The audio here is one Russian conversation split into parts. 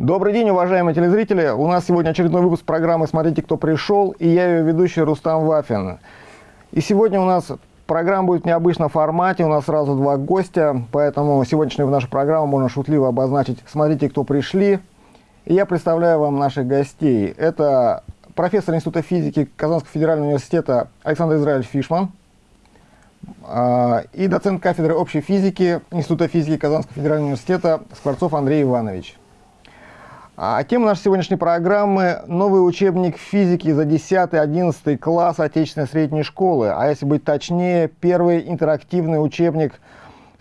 Добрый день, уважаемые телезрители. У нас сегодня очередной выпуск программы «Смотрите, кто пришел» и я ее ведущий Рустам Вафин. И сегодня у нас программа будет в необычном формате, у нас сразу два гостя, поэтому сегодняшнюю нашу программу можно шутливо обозначить «Смотрите, кто пришли». И я представляю вам наших гостей. Это профессор Института физики Казанского федерального университета Александр Израиль Фишман а, и доцент кафедры общей физики Института физики Казанского федерального университета Скворцов Андрей Иванович. А тема нашей сегодняшней программы – новый учебник физики за 10-11 класс отечественной средней школы, а если быть точнее, первый интерактивный учебник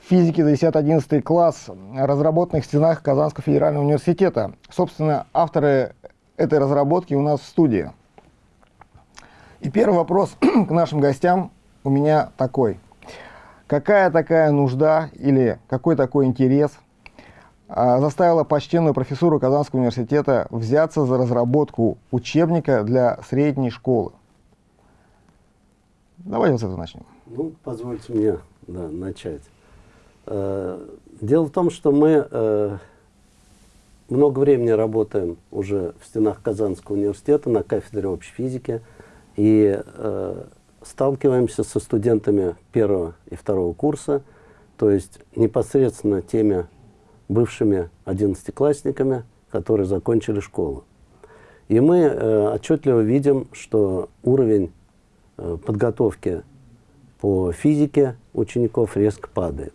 физики за 10-11 класс, разработанный в стенах Казанского федерального университета. Собственно, авторы этой разработки у нас в студии. И первый вопрос к нашим гостям у меня такой. Какая такая нужда или какой такой интерес – заставила почтенную профессуру Казанского университета взяться за разработку учебника для средней школы. Давайте вот с этого начнем. Ну, позвольте мне да, начать. Э, дело в том, что мы э, много времени работаем уже в стенах Казанского университета на кафедре общей физики и э, сталкиваемся со студентами первого и второго курса, то есть непосредственно теми бывшими одиннадцатиклассниками, которые закончили школу. И мы э, отчетливо видим, что уровень э, подготовки по физике учеников резко падает.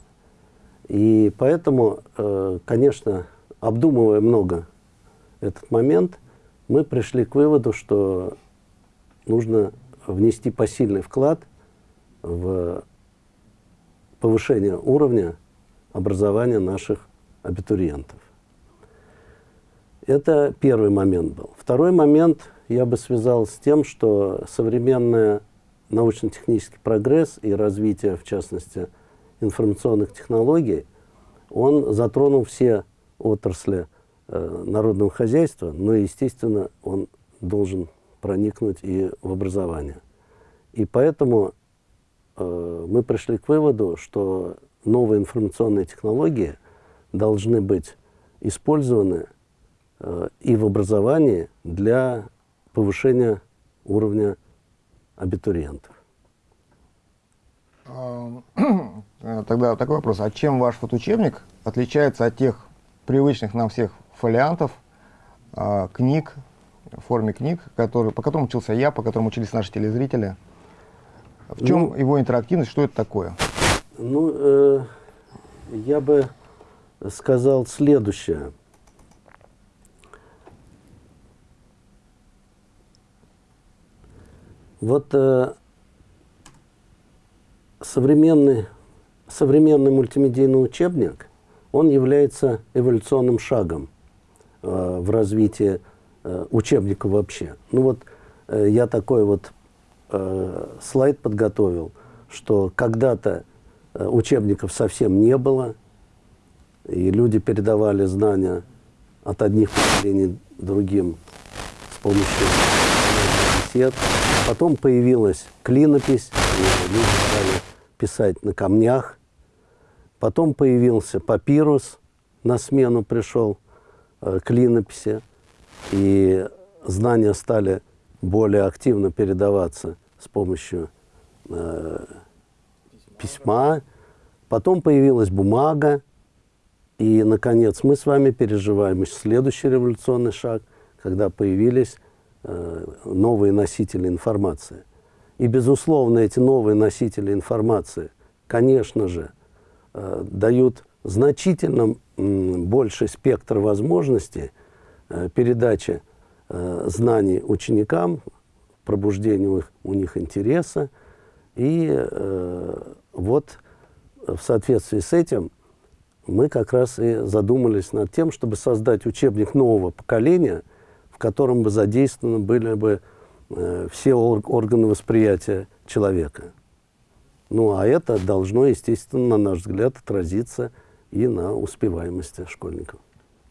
И поэтому, э, конечно, обдумывая много этот момент, мы пришли к выводу, что нужно внести посильный вклад в повышение уровня образования наших абитуриентов. Это первый момент был. Второй момент я бы связал с тем, что современный научно-технический прогресс и развитие, в частности, информационных технологий, он затронул все отрасли э, народного хозяйства, но, естественно, он должен проникнуть и в образование. И поэтому э, мы пришли к выводу, что новые информационные технологии – должны быть использованы э, и в образовании для повышения уровня абитуриентов. Тогда такой вопрос. А чем ваш вот учебник отличается от тех привычных нам всех фолиантов, э, книг, в форме книг, которые, по которым учился я, по которым учились наши телезрители? В чем ну, его интерактивность, что это такое? Ну, э, я бы сказал следующее. Вот э, современный, современный мультимедийный учебник, он является эволюционным шагом э, в развитии э, учебника вообще. Ну вот э, я такой вот э, слайд подготовил, что когда-то э, учебников совсем не было, и люди передавали знания от одних поколений другим с помощью бесед. Потом появилась клинопись, люди стали писать на камнях. Потом появился папирус, на смену пришел э, клинописи, и знания стали более активно передаваться с помощью э, письма. Потом появилась бумага, и, наконец, мы с вами переживаем следующий революционный шаг, когда появились э, новые носители информации. И, безусловно, эти новые носители информации, конечно же, э, дают значительно э, больший спектр возможностей э, передачи знаний ученикам, пробуждения у, них интереса. И вот в соответствии с этим мы как раз и задумались над тем, чтобы создать учебник нового поколения, в котором бы задействованы были бы э, все органы восприятия человека. Ну, а это должно, естественно, на наш взгляд, отразиться и на успеваемости школьников.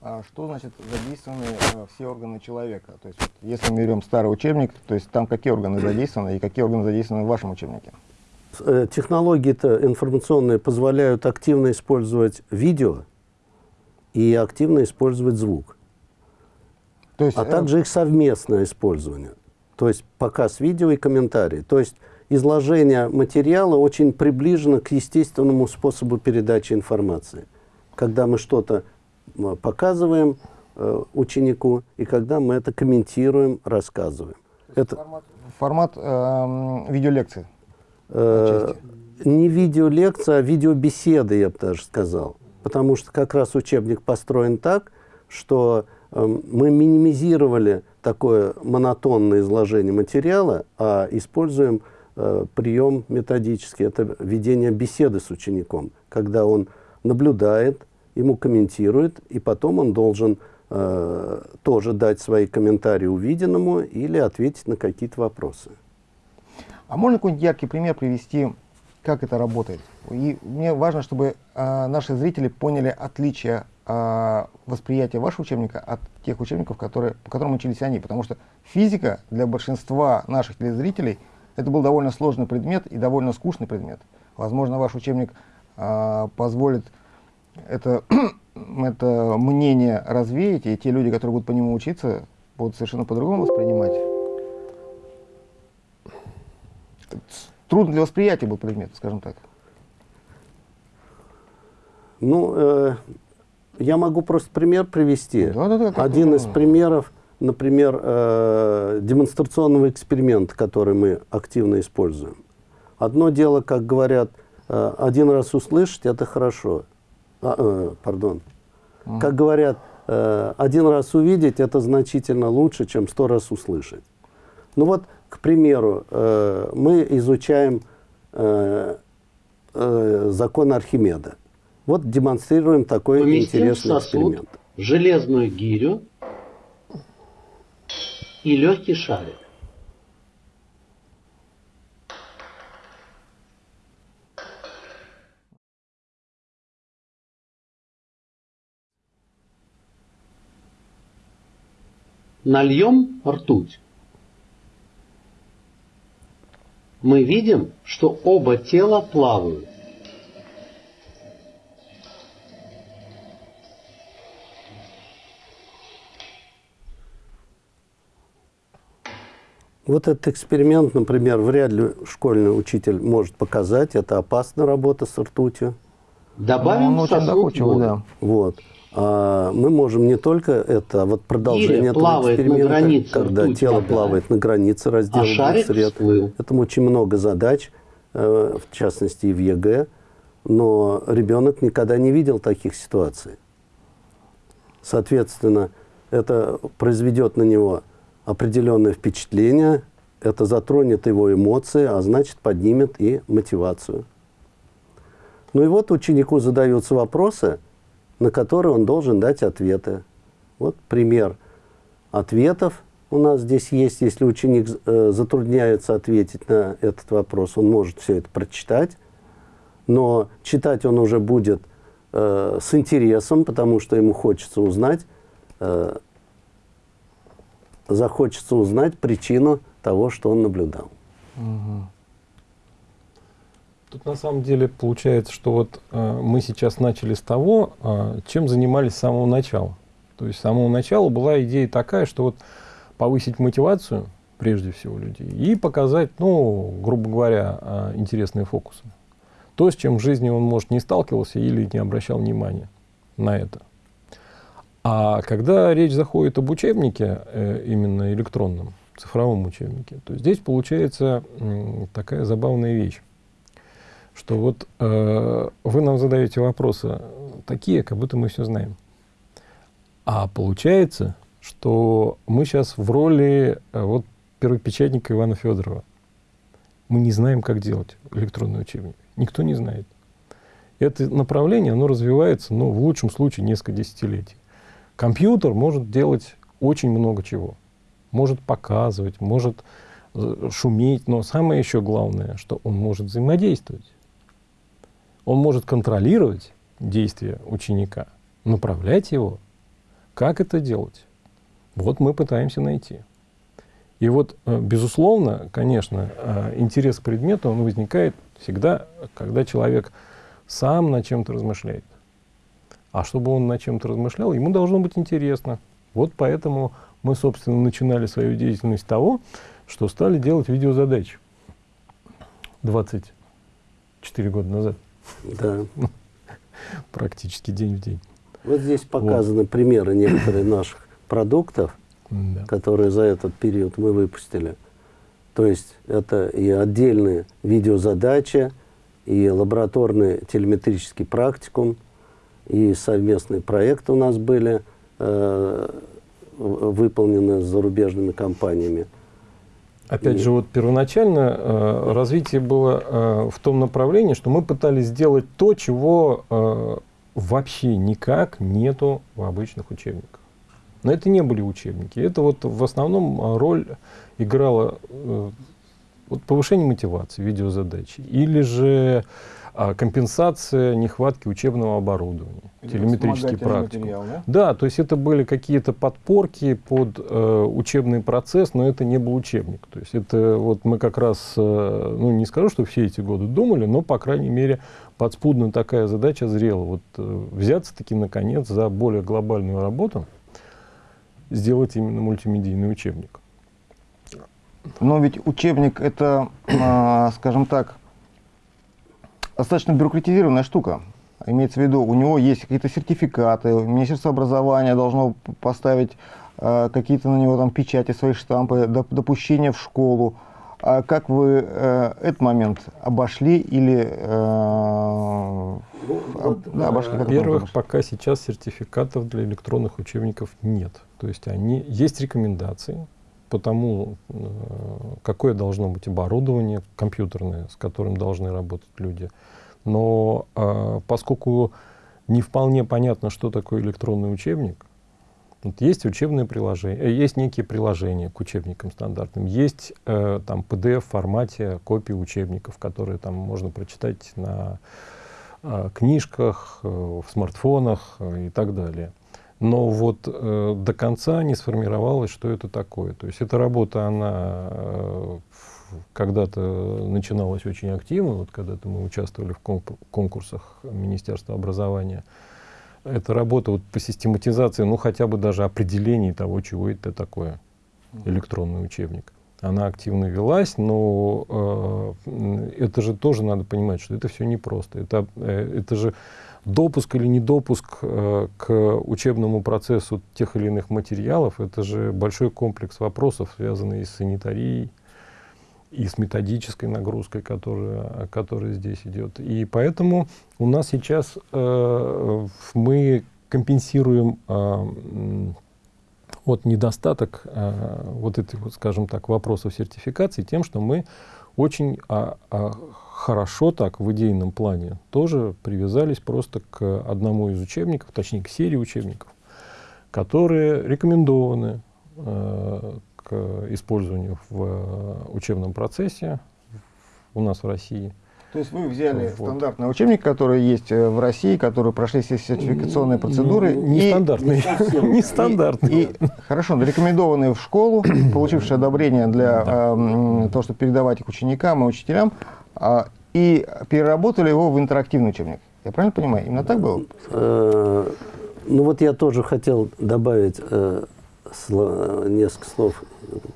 А что значит задействованы э, все органы человека? То есть, вот, если мы берем старый учебник, то есть там какие органы задействованы и какие органы задействованы в вашем учебнике? Э, технологии-то информационные позволяют активно использовать видео и активно использовать звук. То есть, а э... также их совместное использование. То есть показ видео и комментарии. То есть изложение материала очень приближено к естественному способу передачи информации. Когда мы что-то показываем э, ученику, и когда мы это комментируем, рассказываем. Это формат, формат э, видеолекции? Э, не видеолекция, а видеобеседы, я бы даже сказал. Потому что как раз учебник построен так, что э, мы минимизировали такое монотонное изложение материала, а используем э, прием методический. Это ведение беседы с учеником, когда он наблюдает, ему комментирует, и потом он должен э, тоже дать свои комментарии увиденному или ответить на какие-то вопросы. А можно какой-нибудь яркий пример привести, как это работает? И мне важно, чтобы э, наши зрители поняли отличие э, восприятия вашего учебника от тех учебников, которые, по которым учились они. Потому что физика для большинства наших телезрителей это был довольно сложный предмет и довольно скучный предмет. Возможно, ваш учебник э, позволит это, это мнение развеять, и те люди, которые будут по нему учиться, будут совершенно по-другому воспринимать трудно для восприятия был предмет, скажем так? Ну, э, я могу просто пример привести. Да, да, да, Один из примеров, например, э, демонстрационного эксперимента, который мы активно используем. Одно дело, как говорят, э, один раз услышать – это хорошо. А, э, пардон. Mm. Как говорят, э, один раз увидеть – это значительно лучше, чем сто раз услышать. Ну вот к примеру, э, мы изучаем э, э, закон Архимеда. Вот демонстрируем такой Поместим интересный сосуд, эксперимент. железную гирю и легкий шарик. Нальем ртуть. Мы видим, что оба тела плавают. Вот этот эксперимент, например, вряд ли школьный учитель может показать. Это опасная работа с ртутью. Добавим ну, сосуд. Да. Вот. А мы можем не только это, а вот продолжение этого эксперимента, границе, когда тело вода. плавает на границе раздела а сред. Этому очень много задач, э, в частности и в ЕГЭ, но ребенок никогда не видел таких ситуаций. Соответственно, это произведет на него определенное впечатление, это затронет его эмоции, а значит поднимет и мотивацию. Ну и вот ученику задаются вопросы – на которые он должен дать ответы. Вот пример ответов у нас здесь есть. Если ученик э, затрудняется ответить на этот вопрос, он может все это прочитать, но читать он уже будет э, с интересом, потому что ему хочется узнать, э, захочется узнать причину того, что он наблюдал. Угу. Тут на самом деле получается, что вот э, мы сейчас начали с того, э, чем занимались с самого начала. То есть с самого начала была идея такая, что вот повысить мотивацию, прежде всего, людей, и показать, ну, грубо говоря, э, интересные фокусы. То, с чем в жизни он, может, не сталкивался или не обращал внимания на это. А когда речь заходит об учебнике, э, именно электронном, цифровом учебнике, то здесь получается э, такая забавная вещь что вот э, вы нам задаете вопросы такие, как будто мы все знаем. А получается, что мы сейчас в роли э, вот первопечатника Ивана Федорова. Мы не знаем, как делать электронный учебник. Никто не знает. Это направление, оно развивается, ну, в лучшем случае, несколько десятилетий. Компьютер может делать очень много чего. Может показывать, может э, шуметь, но самое еще главное, что он может взаимодействовать. Он может контролировать действия ученика, направлять его. Как это делать? Вот мы пытаемся найти. И вот, э, безусловно, конечно, э, интерес к предмету он возникает всегда, когда человек сам над чем-то размышляет. А чтобы он над чем-то размышлял, ему должно быть интересно. Вот поэтому Мы, собственно, начинали свою деятельность с того, что стали делать видеозадачи 24 года назад. Да. Практически день в день. Вот здесь показаны вот. примеры некоторых наших продуктов, да. которые за этот период мы выпустили. То есть это и отдельные видеозадачи, и лабораторный телеметрический практикум, и совместные проекты у нас были э, выполнены с зарубежными компаниями. Опять же, вот первоначально э, развитие было э, в том направлении, что мы пытались сделать то, чего э, вообще никак нету в обычных учебниках. Но это не были учебники. Это вот в основном э, роль играла э, вот повышение мотивации, видеозадачи. Или же компенсация нехватки учебного оборудования, Или телеметрический практик. Да? да, то есть это были какие-то подпорки под э, учебный процесс, но это не был учебник. То есть это вот мы как раз, э, ну не скажу, что все эти годы думали, но по крайней мере подспудно такая задача зрела. Вот э, взяться таки наконец за более глобальную работу, сделать именно мультимедийный учебник. Но ведь учебник это, э, скажем так, достаточно бюрократизированная штука. Имеется в виду, у него есть какие-то сертификаты, Министерство образования должно поставить э, какие-то на него там печати, свои штампы, допущения в школу. А как вы э, этот момент обошли или э, об, да, обошли? Во-первых, пока сейчас сертификатов для электронных учебников нет. То есть они есть рекомендации по тому, э, какое должно быть оборудование компьютерное, с которым должны работать люди. Но э, поскольку не вполне понятно, что такое электронный учебник, вот есть учебные приложения, э, есть некие приложения к учебникам стандартным, есть э, там PDF формате копии учебников, которые там можно прочитать на э, книжках, э, в смартфонах э, и так далее но вот э, до конца не сформировалось, что это такое. То есть эта работа, она э, когда-то начиналась очень активно, вот когда-то мы участвовали в конкурсах Министерства образования. Эта работа вот по систематизации, ну хотя бы даже определении того, чего это такое, электронный учебник. Она активно велась, но э, это же тоже надо понимать, что это все непросто. Это, э, это же допуск или недопуск э, к учебному процессу тех или иных материалов, это же большой комплекс вопросов, связанный с санитарией и с методической нагрузкой, которая, которая здесь идет. И поэтому у нас сейчас э, мы компенсируем э, вот недостаток э, вот этих, вот, скажем так, вопросов сертификации тем, что мы очень а, а, хорошо так в идейном плане тоже привязались просто к одному из учебников, точнее к серии учебников, которые рекомендованы э, к использованию в э, учебном процессе у нас в России. То есть вы взяли вот. стандартный учебник, который есть э, в России, который прошли все сертификационные процедуры. Не, стандартный. Не стандартный. Хорошо, рекомендованные в школу, получившие одобрение для э, того, чтобы передавать их ученикам и учителям, и переработали его в интерактивный учебник. Я правильно понимаю? Именно так было? Э, ну вот я тоже хотел добавить несколько слов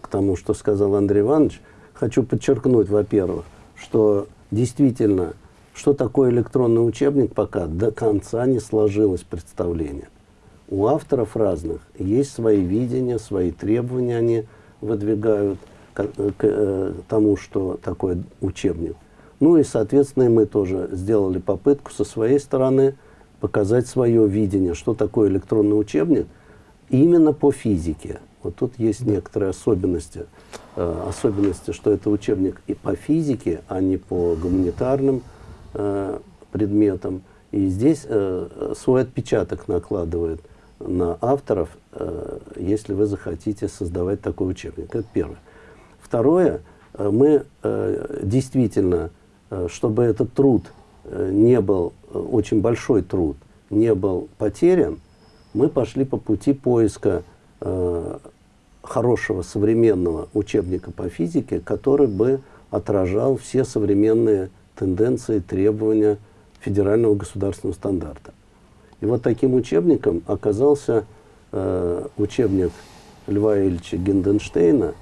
к тому, что сказал Андрей Иванович. Хочу подчеркнуть, во-первых, что действительно, что такое электронный учебник, пока до конца не сложилось представление. У авторов разных есть свои видения, свои требования они выдвигают к, к, к э, тому, что такое учебник. Ну и, соответственно, мы тоже сделали попытку со своей стороны показать свое видение, что такое электронный учебник, именно по физике. Вот тут есть некоторые особенности. Э, особенности, что это учебник и по физике, а не по гуманитарным э, предметам. И здесь э, свой отпечаток накладывает на авторов, э, если вы захотите создавать такой учебник. Это первое. Второе, мы э, действительно, чтобы этот труд э, не был, э, очень большой труд, не был потерян, мы пошли по пути поиска э, хорошего современного учебника по физике, который бы отражал все современные тенденции, требования федерального государственного стандарта. И вот таким учебником оказался э, учебник Льва Ильича Гинденштейна,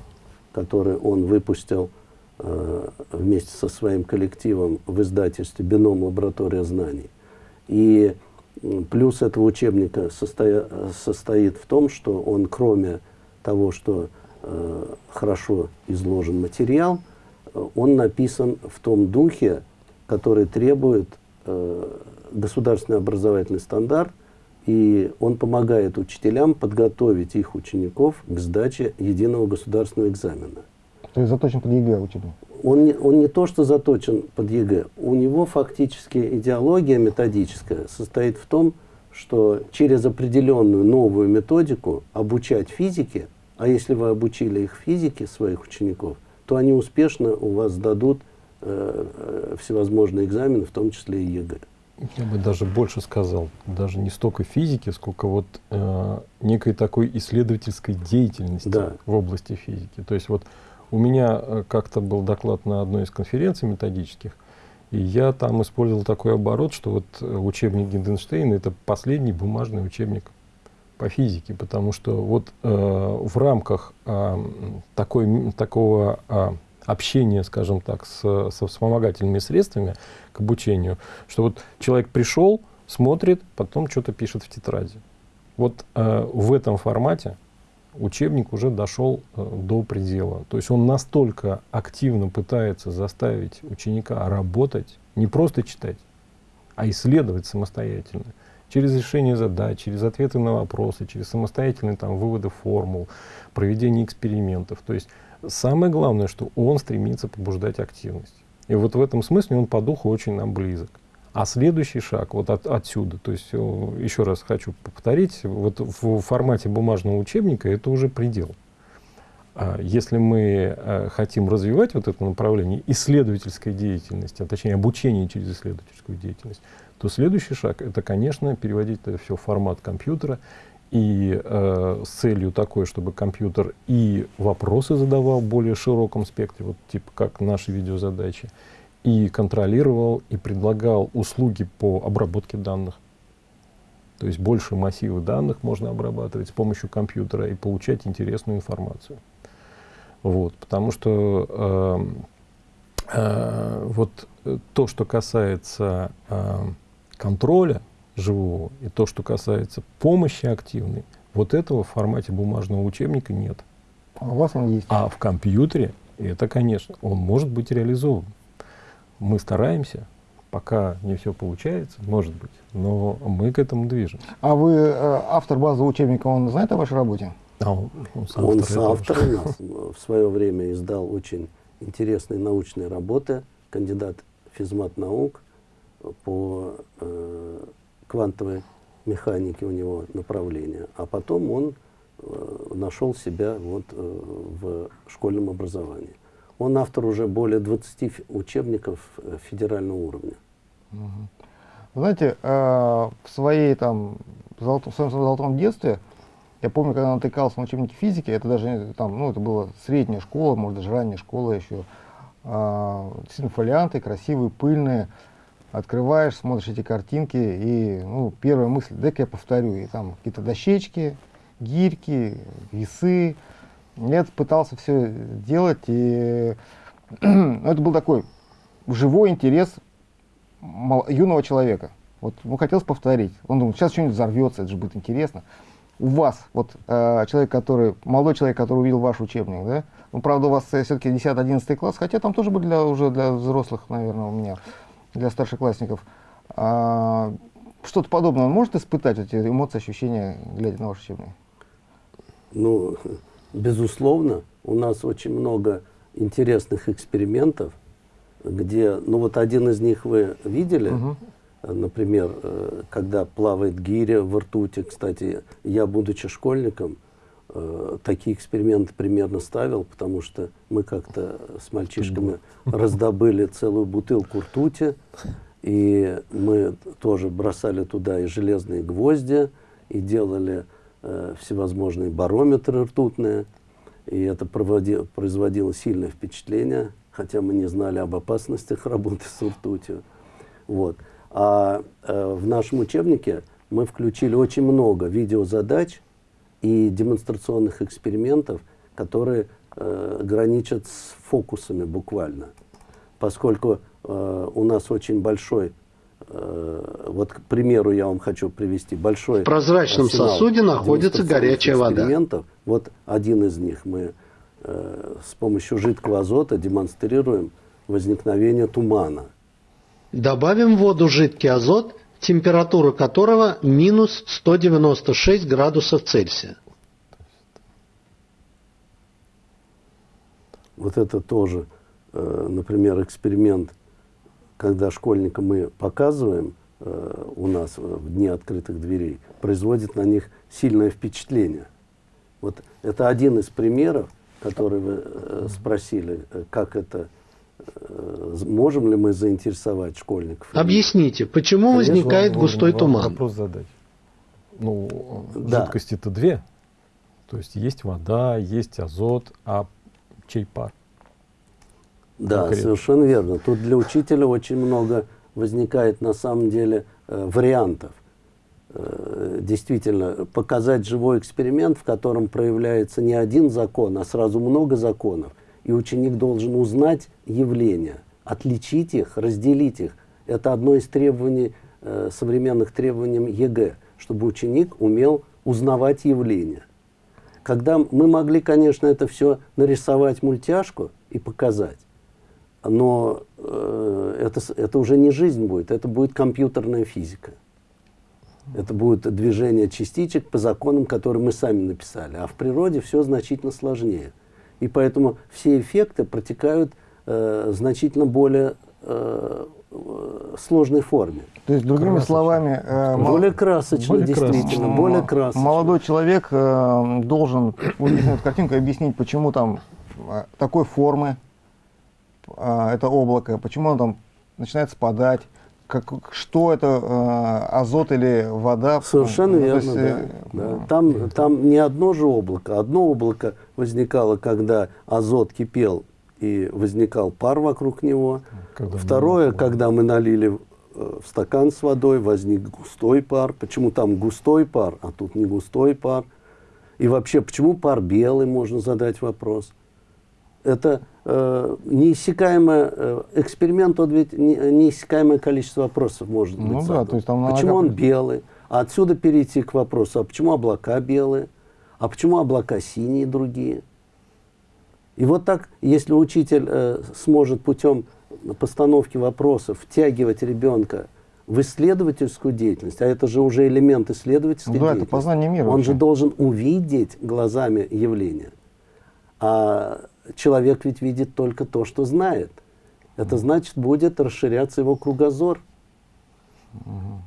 который он выпустил э, вместе со своим коллективом в издательстве «Бином. Лаборатория знаний». И плюс этого учебника состоя, состоит в том, что он, кроме того, что э, хорошо изложен материал, э, он написан в том духе, который требует э, государственный образовательный стандарт, и он помогает учителям подготовить их учеников к сдаче единого государственного экзамена. То есть заточен под ЕГЭ учебник? Он не, он не то, что заточен под ЕГЭ, у него фактически идеология методическая состоит в том, что через определенную новую методику обучать физике, а если вы обучили их физике, своих учеников, то они успешно у вас сдадут э, э, всевозможные экзамены, в том числе и ЕГЭ. Я бы даже больше сказал, даже не столько физики, сколько вот э, некой такой исследовательской деятельности Да. в области физики. То есть вот у меня э, как-то был доклад на одной из конференций методических, и я там использовал такой оборот, что вот э, учебник Генденштейна это последний бумажный учебник по физике, потому что вот э, в рамках э, такой, такого э, общения, скажем так, с, со вспомогательными средствами к обучению, что вот человек пришел, смотрит, потом что-то пишет в тетради. Вот э, в этом формате учебник уже дошел э, до предела. То есть он настолько активно пытается заставить ученика работать, не просто читать, а исследовать самостоятельно. Через решение задач, через ответы на вопросы, через самостоятельные там, выводы формул, проведение экспериментов. То есть самое главное, что он стремится побуждать активность. И вот в этом смысле он по духу очень нам близок. А следующий шаг вот от, отсюда, то есть э, еще раз хочу повторить, вот в формате бумажного учебника это уже предел. А Если мы э, хотим развивать вот это направление исследовательской деятельности, а точнее обучение через исследовательскую деятельность, то следующий шаг это, конечно, переводить это все в формат компьютера и э, с целью такой, чтобы компьютер и вопросы задавал в более широком спектре, вот типа как наши видеозадачи, и контролировал и предлагал услуги по обработке данных. То есть больше массивы данных можно обрабатывать с помощью компьютера и получать интересную информацию. Вот, потому что э, э, вот э, то, что касается э, контроля живого и то, что касается помощи активной, вот этого в формате бумажного учебника нет. А у вас он есть? А в компьютере это, конечно, он может быть реализован. Мы стараемся, пока не все получается, может быть, но мы к этому движемся. А вы э, автор базового учебника, он знает о вашей работе? А он, он соавтор Он соавтор в свое время издал очень интересные научные работы, кандидат физмат наук по э, квантовой механике у него направление. А потом он э, нашел себя вот, э, в школьном образовании. Он автор уже более 20 фи- учебников э, федерального уровня. Знаете, э, в своей там золотом, в своем золотом детстве, я помню, когда натыкался на учебники физики, это даже там, ну, это была средняя школа, может даже ранняя школа еще, а, действительно красивые, пыльные, открываешь, смотришь эти картинки, и, ну, первая мысль, дай-ка я повторю, и там какие-то дощечки, гирьки, весы, я пытался все делать, и ну, это был такой живой интерес юного человека. Вот ему хотелось повторить. Он думал, сейчас что-нибудь взорвется, это же будет интересно. У вас, вот э, человек, который, молодой человек, который увидел ваш учебник, да, ну, правда, у вас все-таки 10-11 класс, хотя там тоже были для, уже для взрослых, наверное, у меня, для старшеклассников. А, что-то подобное он может испытать, эти эмоции, ощущения, глядя на ваш учебник? Ну, безусловно, у нас очень много интересных экспериментов, где, ну вот один из них вы видели. Э, например, э, когда плавает гиря в ртути, кстати, я, будучи школьником, э, такие эксперименты примерно ставил, потому что мы как-то с мальчишками раздобыли целую бутылку ртути, и мы тоже бросали туда и железные гвозди, и делали э, всевозможные барометры ртутные, и это проводи- производило сильное впечатление, хотя мы не знали об опасностях работы с ртутью. Вот. А э, в нашем учебнике мы включили очень много видеозадач, и демонстрационных экспериментов, которые э, граничат с фокусами буквально. Поскольку э, у нас очень большой, вот к примеру я вам хочу привести, большой В прозрачном арсенал сосуде находится горячая вода. Вот один из них мы э, с помощью жидкого азота демонстрируем возникновение тумана. Добавим в воду жидкий азот, температура которого минус 196 градусов Цельсия. Вот это тоже, э, например, эксперимент, когда школьникам мы показываем э, у нас в дни открытых дверей, производит на них сильное впечатление. Вот это один из примеров, который вы э, спросили, э, как это, э, можем ли мы заинтересовать школьников. Объясните, почему Конечно, возникает Вам- густой вам туман? Вопрос задать. Ну, Да. жидкости-то две. То есть есть вода, есть азот, а чей пар? Да, Конкретно. совершенно верно. Тут для учителя очень много возникает на самом деле э, вариантов. Э, действительно, показать живой эксперимент, в котором проявляется не один закон, а сразу много законов. И ученик должен узнать явления, отличить их, разделить их. Это одно из требований, э, современных требований ЕГЭ, чтобы ученик умел узнавать явления. Когда мы могли, конечно, это все нарисовать мультяшку и показать, но э, это, это уже не жизнь будет, это будет компьютерная физика. Это будет движение частичек по законам, которые мы сами написали. А в природе все значительно сложнее. И поэтому все эффекты протекают э, значительно более э, э, сложной форме. То есть, другими Красочно. словами, э, более красочно, более действительно, красочно. более красочно. молодой человек э, должен увидев эту картинку и объяснить, почему там э, такой формы это облако, почему оно там начинает спадать, как, что это э, азот или вода. Совершенно Ну, верно, есть, да. э, да. Там, там не одно же облако. Одно облако возникало, когда азот кипел и возникал пар вокруг него. Когда Второе, много. когда мы налили э, в стакан с водой, возник густой пар. Почему там густой пар, а тут не густой пар? И вообще, почему пар белый, можно задать вопрос. Это э, неиссякаемое, э, эксперимент, он ведь не- неиссякаемое количество вопросов может быть Ну да, задан. то есть там Почему он белый? А отсюда перейти к вопросу, а почему облака белые? А почему облака синие другие? И вот так, если учитель э, сможет путем постановки вопросов втягивать ребенка в исследовательскую деятельность, а это же уже элемент исследовательской Ну да, это деятельности, познание мира он вообще. же должен увидеть глазами явления. А человек ведь видит только то, что знает. Это значит, будет расширяться его кругозор.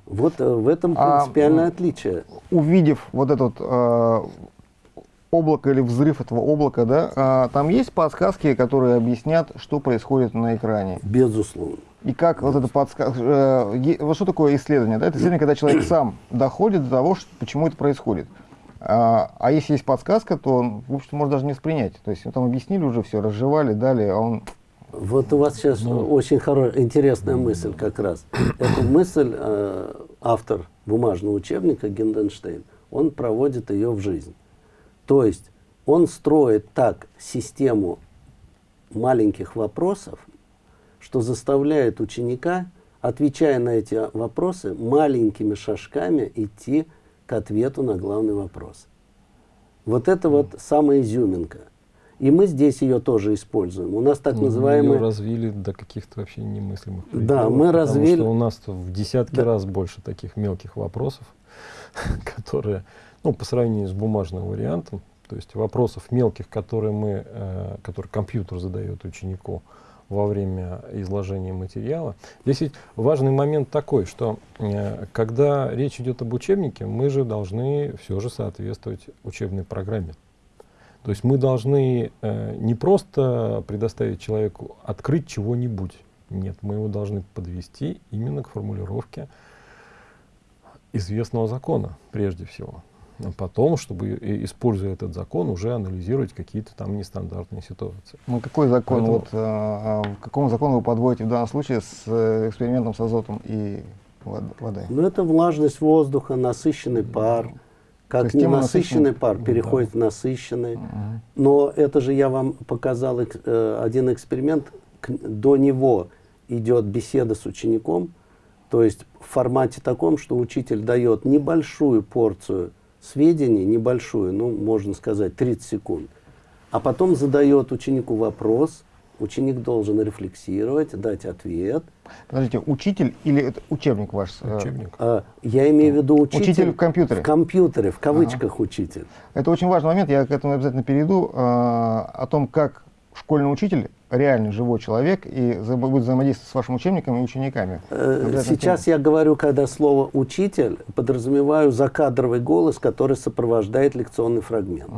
Вот э, в этом А, принципиальное м, отличие. увидев вот этот э, облако или взрыв этого облака, да, а, там есть подсказки, которые объяснят, что происходит на экране. Безусловно. И как вот это подсказка... вот что такое исследование? Да? Это исследование, когда человек сам доходит до того, что, почему это происходит. А, а если есть подсказка, то, в общем-то, может даже не воспринять. То есть, ну, там объяснили уже все, разжевали, дали, а он... Вот у вас сейчас очень хорошая, интересная мысль как раз. Эту мысль э, автор бумажного учебника Гинденштейн, он проводит ее в жизнь. То есть он строит так систему маленьких вопросов, что заставляет ученика, отвечая на эти вопросы, маленькими шажками идти к ответу на главный вопрос. Вот это вот самая изюминка. И мы здесь ее тоже используем. У нас так Ну, называемые... её развили до каких-то вообще немыслимых Да, пределов, мы потому развили- что у нас в десятки Да. раз больше таких мелких вопросов, которые, ну, по сравнению с бумажным вариантом, то есть вопросов мелких, которые мы, э, которые компьютер задает ученику во время изложения материала. Здесь ведь важный момент такой, что э, когда речь идет об учебнике, мы же должны все же соответствовать учебной программе. То есть мы должны э, не просто предоставить человеку открыть чего-нибудь. Нет, мы его должны подвести именно к формулировке известного закона, прежде всего. А потом, чтобы, используя этот закон, уже анализировать какие-то там нестандартные ситуации. Ну, какой закон, Поэтому- вот, а, а, к какому закону вы подводите в данном случае с э, экспериментом с азотом и вод- водой? Ну, это влажность воздуха, насыщенный пар, Как ненасыщенный пар переходит в насыщенный. Но это же я вам показал эк- э, один эксперимент. К- До него идет беседа с учеником, то есть в формате таком, что учитель дает небольшую порцию сведений, небольшую, ну, можно сказать, 30 секунд, а потом задает ученику вопрос, ученик должен рефлексировать, дать ответ. Подождите, учитель или это учебник ваш? э, Учебник. А, Я имею в виду учитель... Учитель в компьютере. В компьютере, в кавычках учитель. Это очень важный момент, я к этому обязательно перейду, э, о том, как школьный учитель, реальный живой человек, и будет взаимодействовать с вашим учебником и учениками. Э, Сейчас я говорю, когда слово «учитель», подразумеваю закадровый голос, который сопровождает лекционный фрагмент.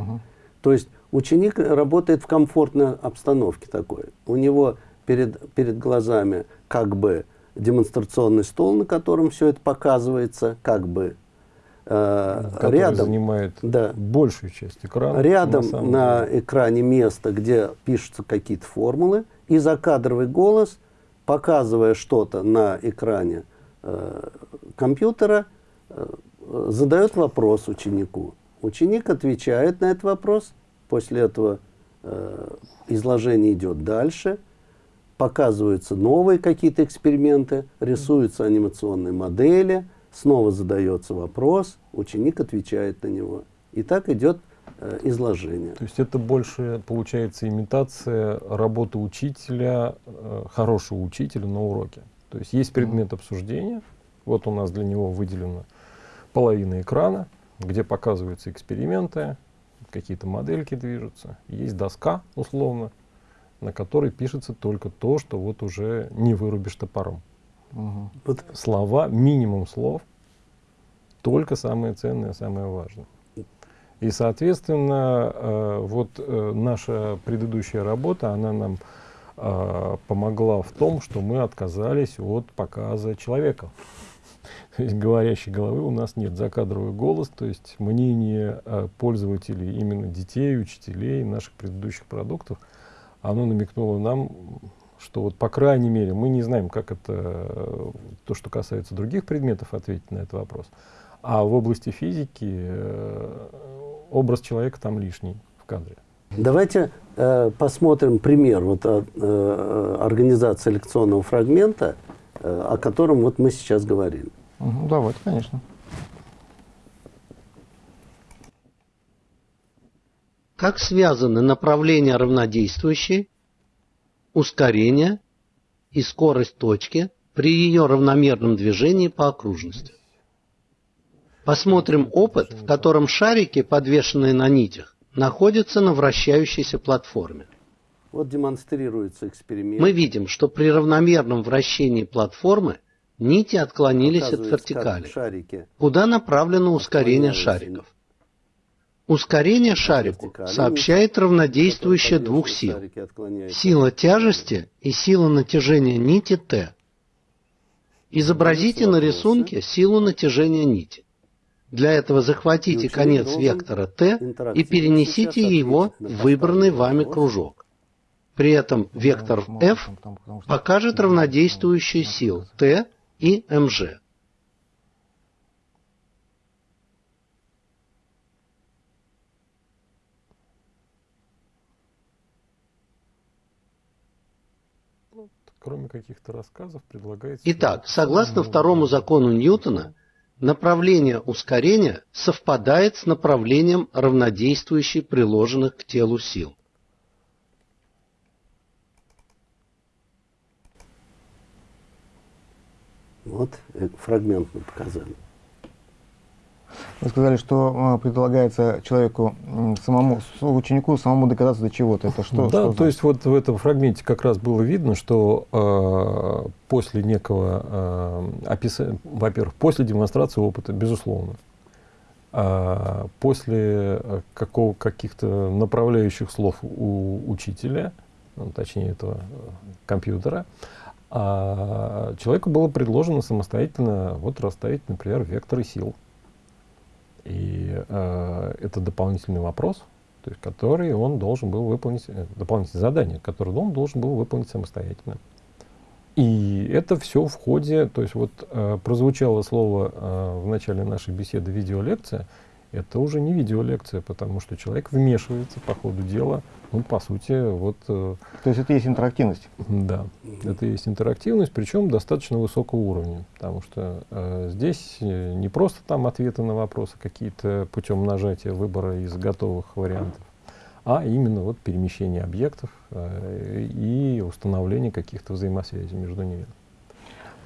То есть ученик работает в комфортной обстановке такой. У него перед, перед глазами как бы демонстрационный стол, на котором все это показывается, как бы который рядом. занимает Да. большую часть экрана. Рядом на, деле. экране место, где пишутся какие-то формулы, и закадровый голос, показывая что-то на экране э, компьютера, э, э, задает вопрос ученику. Ученик отвечает на этот вопрос, после этого э, изложение идет дальше, показываются новые какие-то эксперименты, рисуются анимационные модели, снова задается вопрос, ученик отвечает на него. И так идет э, изложение. То есть это больше получается имитация работы учителя, э, хорошего учителя на уроке. То есть есть предмет обсуждения, вот у нас для него выделена половина экрана, где показываются эксперименты, какие-то модельки движутся. Есть доска, условно, на которой пишется только то, что вот уже не вырубишь топором. Мгм. Вот Слова, минимум слов, только самое ценное, самое важное. И, соответственно, э, вот э, наша предыдущая работа, она нам э, помогла в том, что мы отказались от показа человека. То есть говорящей головы у нас нет, закадровый голос, то есть мнение э, пользователей, именно детей, учителей наших предыдущих продуктов, оно намекнуло нам, что вот по крайней мере мы не знаем, как это, э, то, что касается других предметов, ответить на этот вопрос. А в области физики э, образ человека там лишний в кадре. Давайте э, посмотрим пример вот, от, э, организации лекционного фрагмента, э, о котором вот мы сейчас говорили. Мгм, Давайте, конечно. Как связаны направления равнодействующие, ускорение и скорость точки при ее равномерном движении по окружности? Посмотрим опыт, в котором шарики, подвешенные на нитях, находятся на вращающейся платформе. Вот демонстрируется эксперимент. Мы видим, что при равномерном вращении платформы нити отклонились от вертикали. Шарики. Куда направлено ускорение шариков? Ускорение шарику сообщает равнодействующее Которые двух сил. Сила тяжести и сила натяжения нити Т. Изобразите на рисунке силу натяжения нити. Для этого захватите конец вектора Т и перенесите его в выбранный вами кружок. При этом вектор Почему? F покажет равнодействующие сил Т и МЖ. Кроме каких-то рассказов, предлагается... Итак, согласно второму закону Ньютона, направление ускорения совпадает с направлением равнодействующей приложенных к телу сил. Вот фрагмент мы показали. Вы сказали, что э, предлагается человеку самому, ученику самому доказаться до чего-то. Это что? да, что то значит? есть вот в этом фрагменте как раз было видно, что э, после некого э, описа- во-первых, после демонстрации опыта, безусловно, а после э, какого, каких-то направляющих слов у учителя, ну, точнее этого э, компьютера, а человеку было предложено самостоятельно вот расставить, например, векторы сил. И э, это дополнительный вопрос, то есть, который он должен был выполнить, э, дополнительное задание, которое он должен был выполнить самостоятельно. И это все в ходе, то есть вот э, прозвучало слово э, в начале нашей беседы видеолекция, это уже не видеолекция, потому что человек вмешивается по ходу дела, ну, по сути, вот... э, То есть это есть интерактивность. Да, это есть интерактивность, причем достаточно высокого уровня, потому что э, здесь э, не просто там ответы на вопросы какие-то путем нажатия выбора из готовых вариантов, а именно вот перемещение объектов э, и установление каких-то взаимосвязей между ними.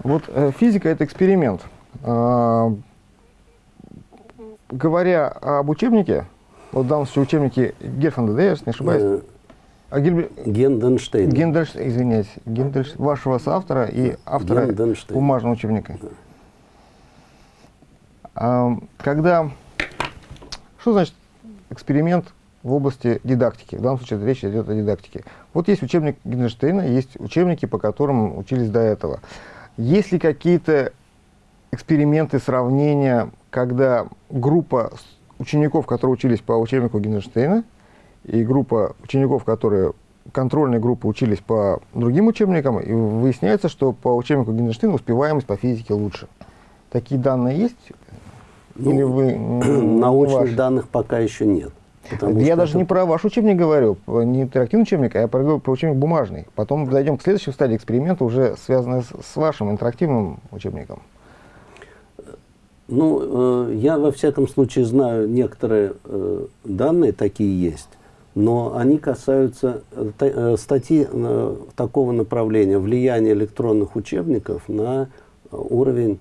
Вот э, физика это эксперимент. Говоря об учебнике, вот в данном случае учебнике Герфанда, да, я не ошибаюсь? Э, А Гильбер- Генденштейн. Гендельш, извиняюсь, Гендельш, вашего соавтора и автора бумажного учебника. А, когда, что значит эксперимент в области дидактики? В данном случае речь идет о дидактике. Вот есть учебник Гендельштейна, есть учебники, по которым учились до этого. Есть ли какие-то эксперименты, сравнения, когда группа учеников, которые учились по учебнику Гендельштейна, и группа учеников, которые контрольные группы учились по другим учебникам, и выясняется, что по учебнику Гендельштейна успеваемость по физике лучше. Такие данные есть? Или вы... Научных ваши? данных пока еще нет. потому Я даже это- не про ваш учебник говорю, не интерактивный учебник, а я про, про учебник бумажный. Потом дойдем к следующей стадии эксперимента, уже связанной с, с вашим интерактивным учебником. Ну, э, я во всяком случае знаю некоторые э, данные, такие есть, но они касаются э, э, статьи э, такого направления, влияния электронных учебников на уровень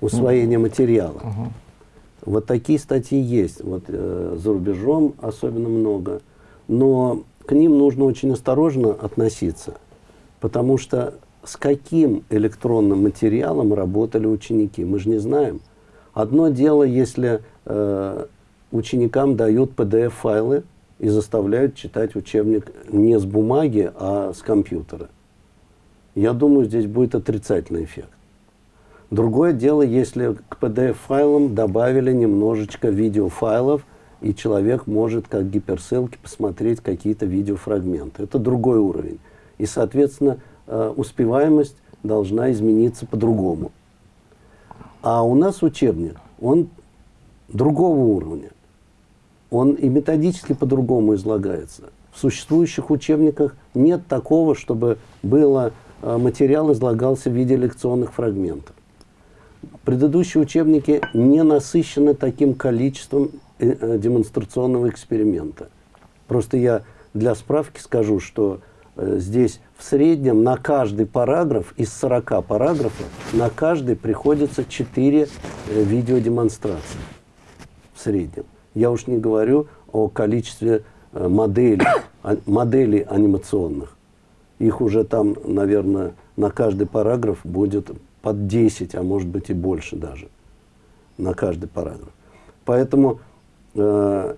усвоения материала. Вот такие статьи есть, вот э, за рубежом особенно много, но к ним нужно очень осторожно относиться, потому что с каким электронным материалом работали ученики, мы же не знаем. Одно дело, если э, ученикам дают PDF-файлы и заставляют читать учебник не с бумаги, а с компьютера. Я думаю, здесь будет отрицательный эффект. Другое дело, если к PDF-файлам добавили немножечко видеофайлов, и человек может как гиперссылки посмотреть какие-то видеофрагменты. Это другой уровень. И, соответственно, э, успеваемость должна измениться по-другому. А у нас учебник, он другого уровня. Он и методически по-другому излагается. В существующих учебниках нет такого, чтобы было, э, материал излагался в виде лекционных фрагментов. Предыдущие учебники не насыщены таким количеством э, э, демонстрационного эксперимента. Просто я для справки скажу, что здесь в среднем на каждый параграф, из 40 параграфов, на каждый приходится 4 э, видеодемонстрации в среднем. Я уж не говорю о количестве э, моделей, а- моделей анимационных. Их уже там, наверное, на каждый параграф будет под 10, а может быть и больше даже. На каждый параграф. Поэтому э,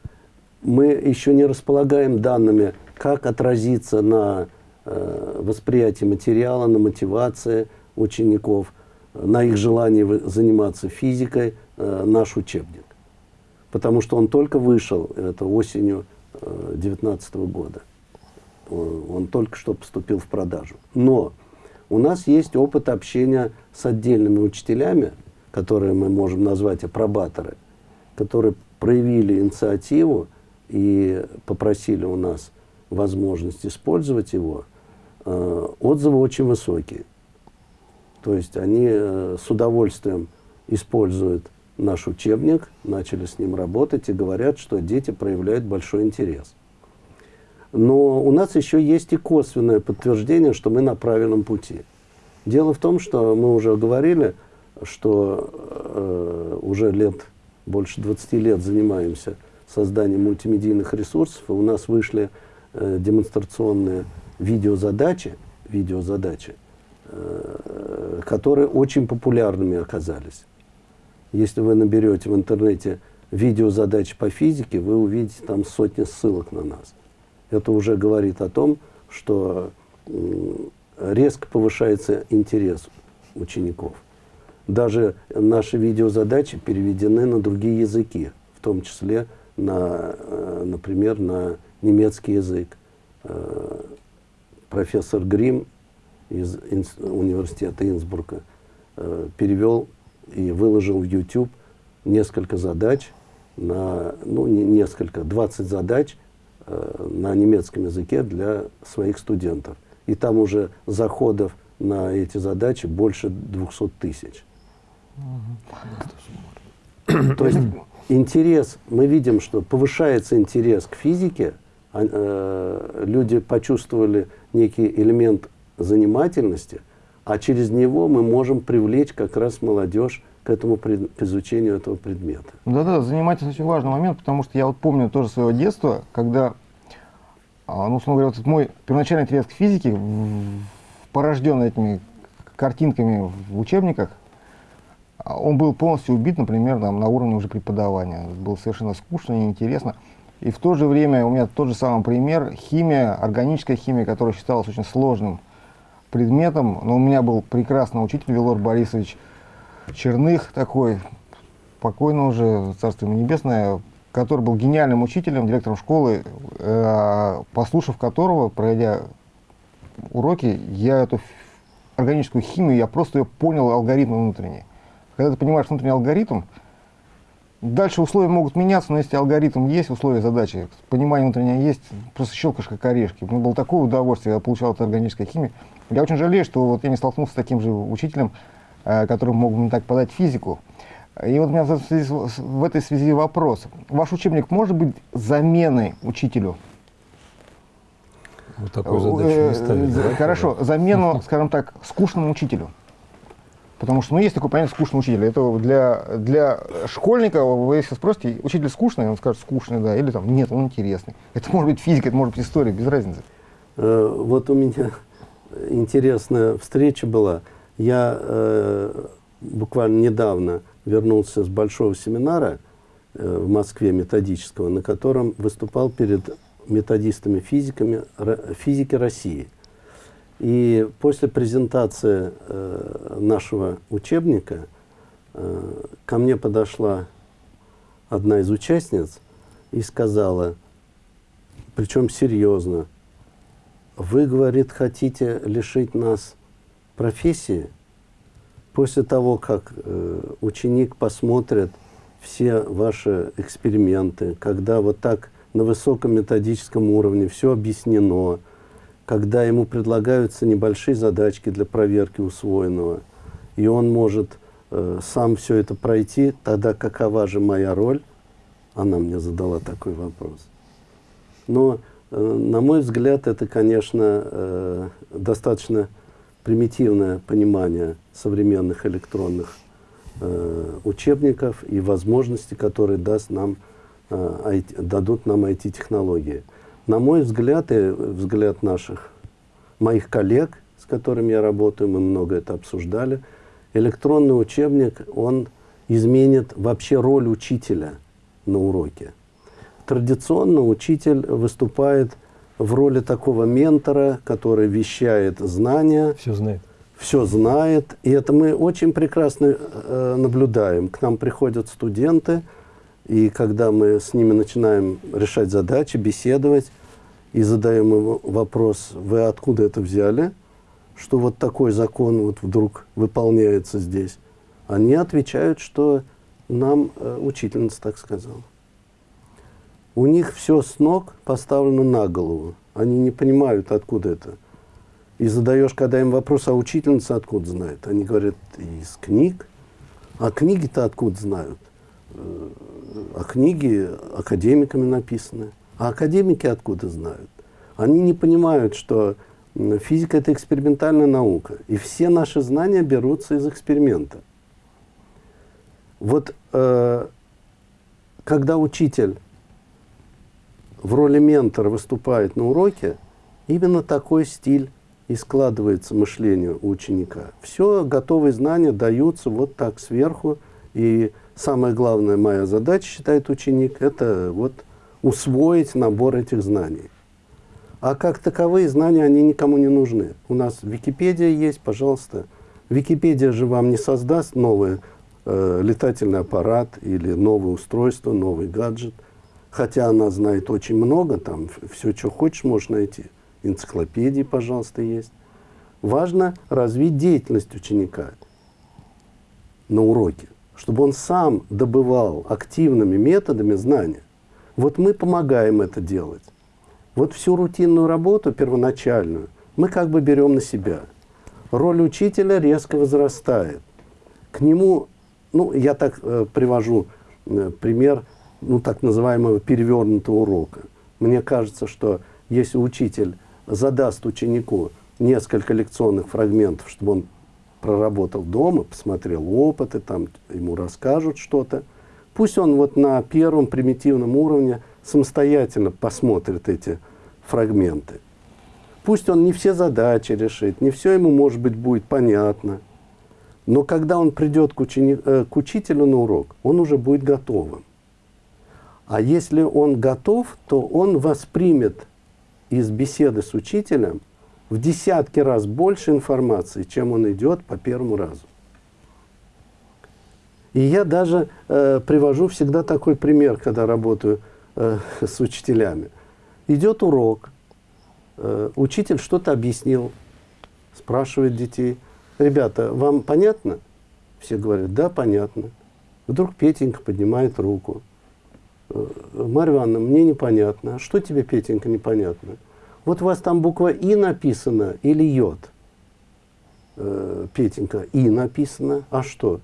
мы еще не располагаем данными, как отразится на э, восприятии материала, на мотивации учеников, на их желании вы- заниматься физикой э, наш учебник. Потому что он только вышел, это осенью 2019 года. Он только что поступил в продажу. Но у нас есть опыт общения с отдельными учителями, которые мы можем назвать апробаторы, которые проявили инициативу и попросили у нас возможность использовать его. Э, Отзывы очень высокие. То есть они э, с удовольствием используют наш учебник, начали с ним работать и говорят, что дети проявляют большой интерес. Но у нас еще есть и косвенное подтверждение, что мы на правильном пути. Дело в том, что мы уже говорили, что э, уже лет, больше 20 лет занимаемся созданием мультимедийных ресурсов, и у нас вышли э, демонстрационные видеозадачи, видеозадачи, э, которые очень популярными оказались. Если вы наберете в интернете видеозадачи по физике, вы увидите там сотни ссылок на нас. Это уже говорит о том, что резко повышается интерес учеников. Даже наши видеозадачи переведены на другие языки, в том числе, на, э, например, на немецкий язык. Э, Профессор Грим из Инс- университета Инсбрука э, перевел и выложил в YouTube несколько задач, на ну, не, несколько, 20 задач э, на немецком языке для своих студентов. И там уже заходов на эти задачи больше 200 тысяч. То есть интерес, мы видим, что повышается интерес к физике, а, э, люди почувствовали некий элемент занимательности, а через него мы можем привлечь как раз молодежь к этому к изучению этого предмета. Да-да, занимательность очень важный момент, потому что я вот помню тоже своего детства, когда, а, ну, условно говоря, вот мой первоначальный интерес к физике, порожденный этими картинками в учебниках, а, он был полностью убит, например, там, на уровне уже преподавания. Было совершенно скучно, неинтересно. И в то же время у меня тот же самый пример, химия, органическая химия, которая считалась очень сложным предметом. Но у меня был прекрасный учитель Велор Борисович Черных, такой, покойно уже, царство ему небесное, который был гениальным учителем, директором школы, э, послушав которого, пройдя уроки, я эту органическую химию, я просто ее понял алгоритмы внутренние. Когда ты понимаешь внутренний алгоритм, Дальше условия могут меняться, но если алгоритм есть, условия задачи, понимание внутреннее есть, просто щелкаешь как орешки. Мне было такое удовольствие, я получал от органической химии. Я очень жалею, что вот я не столкнулся с таким же учителем, э, который мог мне так подать физику. И вот у меня в, связи, в этой связи вопрос. Ваш учебник может быть заменой учителю? Вот такую задачу не э, ставили. Хорошо, замену, скажем так, скучному учителю. Потому что, ну, есть такое понятие скучный учитель. Это для, для школьника, вы если спросите, учитель скучный, он скажет скучный, да, или там, нет, он интересный. Это может быть физика, это может быть история, без разницы. Э, вот у меня интересная встреча была. Я э, буквально недавно вернулся с большого семинара э, в Москве методического, на котором выступал перед методистами-физиками физики России – и после презентации э, нашего учебника э, ко мне подошла одна из участниц и сказала, причем серьезно, вы, говорит, хотите лишить нас профессии? После того, как э, ученик посмотрит все ваши эксперименты, когда вот так на высоком методическом уровне все объяснено, когда ему предлагаются небольшие задачки для проверки усвоенного, и он может э, сам все это пройти, тогда какова же моя роль? Она мне задала такой вопрос. Но, э, на мой взгляд, это, конечно, э, достаточно примитивное понимание современных электронных э, учебников и возможностей, которые даст нам, э, IT, дадут нам IT-технологии. На мой взгляд и взгляд наших, моих коллег, с которыми я работаю, мы много это обсуждали, электронный учебник, он изменит вообще роль учителя на уроке. Традиционно учитель выступает в роли такого ментора, который вещает знания. Все знает. Все знает. И это мы очень прекрасно э, наблюдаем. К нам приходят студенты, и когда мы с ними начинаем решать задачи, беседовать, и задаем им вопрос, вы откуда это взяли, что вот такой закон вот вдруг выполняется здесь, они отвечают, что нам э, учительница так сказала. У них все с ног поставлено на голову. Они не понимают, откуда это. И задаешь, когда им вопрос, а учительница откуда знает? Они говорят, из книг. А книги-то откуда знают? Э, а книги академиками написаны. А академики откуда знают? Они не понимают, что физика – это экспериментальная наука. И все наши знания берутся из эксперимента. Вот э, когда учитель в роли ментора выступает на уроке, именно такой стиль и складывается мышление у ученика. Все готовые знания даются вот так сверху, и самая главная моя задача, считает ученик, это вот усвоить набор этих знаний. А как таковые знания, они никому не нужны. У нас Википедия есть, пожалуйста. Википедия же вам не создаст новый э, летательный аппарат или новое устройство, новый гаджет. Хотя она знает очень много, там все, что хочешь, можешь найти. Энциклопедии, пожалуйста, есть. Важно развить деятельность ученика на уроке. Чтобы он сам добывал активными методами знания. Вот мы помогаем это делать. Вот всю рутинную работу первоначальную мы как бы берем на себя. Роль учителя резко возрастает. К нему, ну, я так э, привожу э, пример, ну, так называемого перевернутого урока. Мне кажется, что если учитель задаст ученику несколько лекционных фрагментов, чтобы он проработал дома, посмотрел опыты, там ему расскажут что-то, пусть он вот на первом примитивном уровне самостоятельно посмотрит эти фрагменты. Пусть он не все задачи решит, не все ему, может быть, будет понятно. Но когда он придет к, учени... э, к учителю на урок, он уже будет готовым. А если он готов, то он воспримет из беседы с учителем в десятки раз больше информации, чем он идет по первому разу. И я даже э, привожу всегда такой пример, когда работаю э, с учителями. Идет урок, э, учитель что-то объяснил, спрашивает детей, ребята, вам понятно? Все говорят, да, понятно. Вдруг Петенька поднимает руку. «Э, Марья Ивановна, мне непонятно. А что тебе, Петенька, непонятно? Вот у вас там буква И написана или Йод? Э, Петенька, И написано. А что?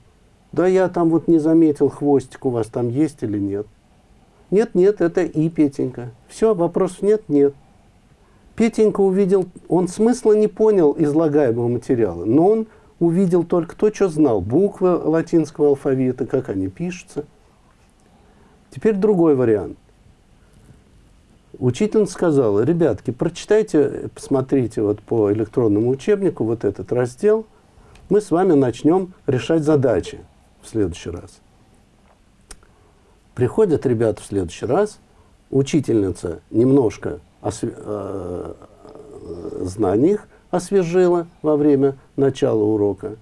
Да я там вот не заметил, хвостик у вас там есть или нет. Нет, нет, это И, Петенька. Все, вопросов нет, нет. Петенька увидел, он смысла не понял излагаемого материала, но он увидел только то, что знал. Буквы латинского алфавита, как они пишутся. Теперь другой вариант. Учительница сказала, ребятки, прочитайте, посмотрите вот по электронному учебнику вот этот раздел, мы с вами начнем решать задачи в следующий раз. Приходят ребята в следующий раз, учительница немножко осве э, знаний освежила во время начала урока,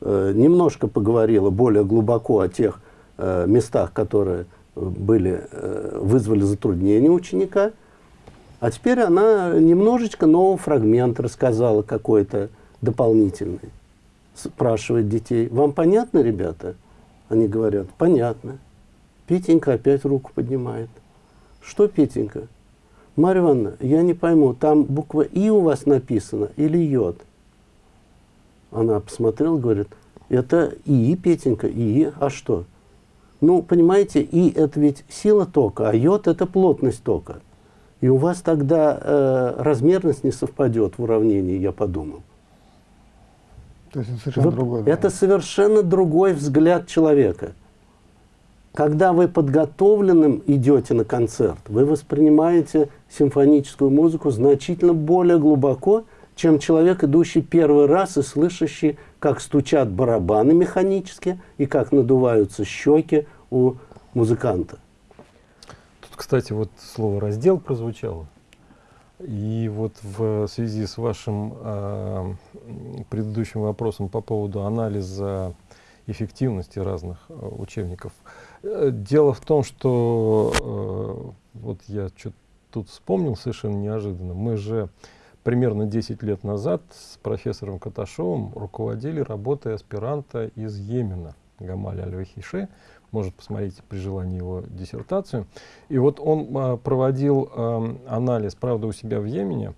э, немножко поговорила более глубоко о тех э, местах, которые были, э, вызвали затруднения ученика, а теперь она немножечко новый фрагмент рассказала какой-то дополнительный. Спрашивает детей, вам понятно, ребята? Они говорят, понятно. Петенька опять руку поднимает. Что, Петенька? Марья Ивановна, я не пойму, там буква И у вас написана или Йод? Она посмотрела, говорит, это И, Петенька, И, а что? Ну, понимаете, И это ведь сила тока, а Йод это плотность тока. И у вас тогда э, размерность не совпадет в уравнении, я подумал. То есть это совершенно Вы- другое. да. Это совершенно другой взгляд человека. Когда вы подготовленным идете на концерт, вы воспринимаете симфоническую музыку значительно более глубоко, чем человек, идущий первый раз и слышащий, как стучат барабаны механически и как надуваются щеки у музыканта. Кстати, вот слово раздел прозвучало. И вот в связи с вашим э, предыдущим вопросом по поводу анализа эффективности разных э, учебников. Э, Дело в том, что э, вот я что тут вспомнил совершенно неожиданно. Мы же примерно 10 лет назад с профессором Каташовым руководили работой аспиранта из Йемена, Гамаля Аль-Вахиши. Может посмотреть при желании его диссертацию. И вот он а, проводил ам, анализ, правда, у себя в Йемене,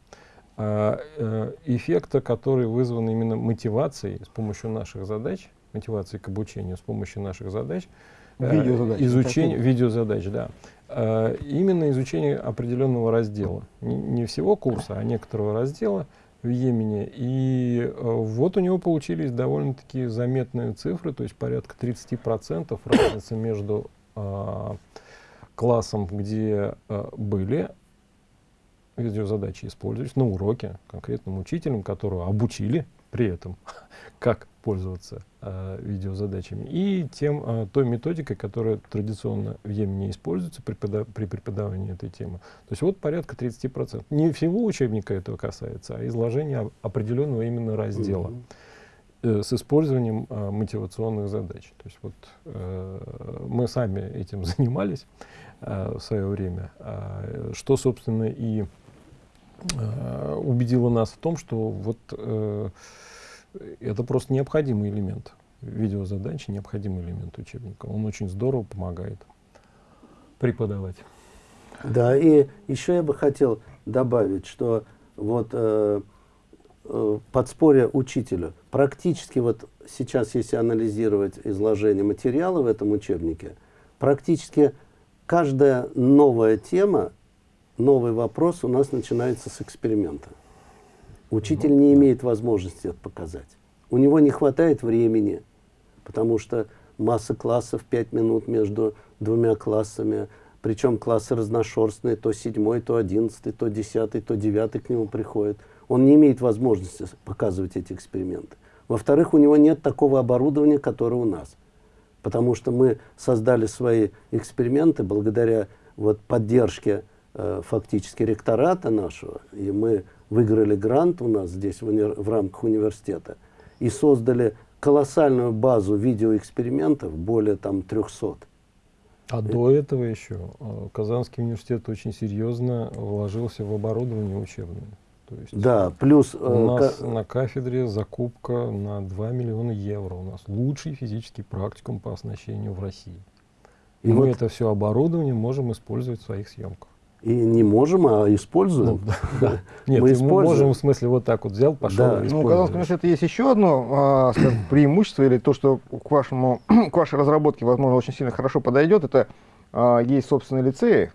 а, э, эффекта, который вызван именно мотивацией с помощью наших задач, мотивацией к обучению с помощью наших задач, э, Видеозадач, изучение, такие. видеозадач, да. Э, именно изучение определенного раздела. Не всего курса, а некоторого раздела в Йемене. И э, вот у него получились довольно-таки заметные цифры, то есть порядка 30% разницы между а, классом, где э, были видеозадачи использовались на уроке конкретным учителем, которого обучили при этом, как пользоваться видеозадачами, и тем, э, той методикой, которая традиционно в Йемене используется при, при преподавании этой темы. То есть вот порядка 30%. Не всего учебника этого касается, а изложения определенного именно раздела Мгм. э, с использованием э, мотивационных задач. То есть вот э, мы сами этим занимались э, в свое время, а, что, собственно, и э, убедило нас в том, что вот э, это просто необходимый элемент видеозадачи необходимый элемент учебника. Он очень здорово помогает преподавать. Да, и еще я бы хотел добавить, что вот э, э, подспорье учителю. Практически вот сейчас, если анализировать изложение материала в этом учебнике, практически каждая новая тема, новый вопрос у нас начинается с эксперимента. Учитель не имеет возможности это показать. У него не хватает времени, потому что масса классов, 5 минут между двумя классами, причем классы разношерстные, то седьмой, то одиннадцатый, то десятый, то девятый к нему приходит. Он не имеет возможности показывать эти эксперименты. Во-вторых, у него нет такого оборудования, которое у нас. Потому что мы создали свои эксперименты благодаря вот поддержке э, фактически ректората нашего, и мы выиграли грант у нас здесь в, уни в рамках университета и создали колоссальную базу видеоэкспериментов, более там 300. А до этого еще э, Казанский университет очень серьезно вложился в оборудование учебное. То есть да, плюс... У э, нас на кафедре закупка на 2 миллиона евро. У нас лучший физический практикум по оснащению в России. И, и мы вот это все оборудование можем использовать в своих съемках. И не можем, а используем. Ну, да. Нет, мы, мы можем, в смысле, вот так вот взял, пошел да. Ну, у Казанского университета есть еще одно а, скажем, преимущество, или то, что к, вашему, к вашей разработке, возможно, очень сильно хорошо подойдет, это а, есть собственные лицеи,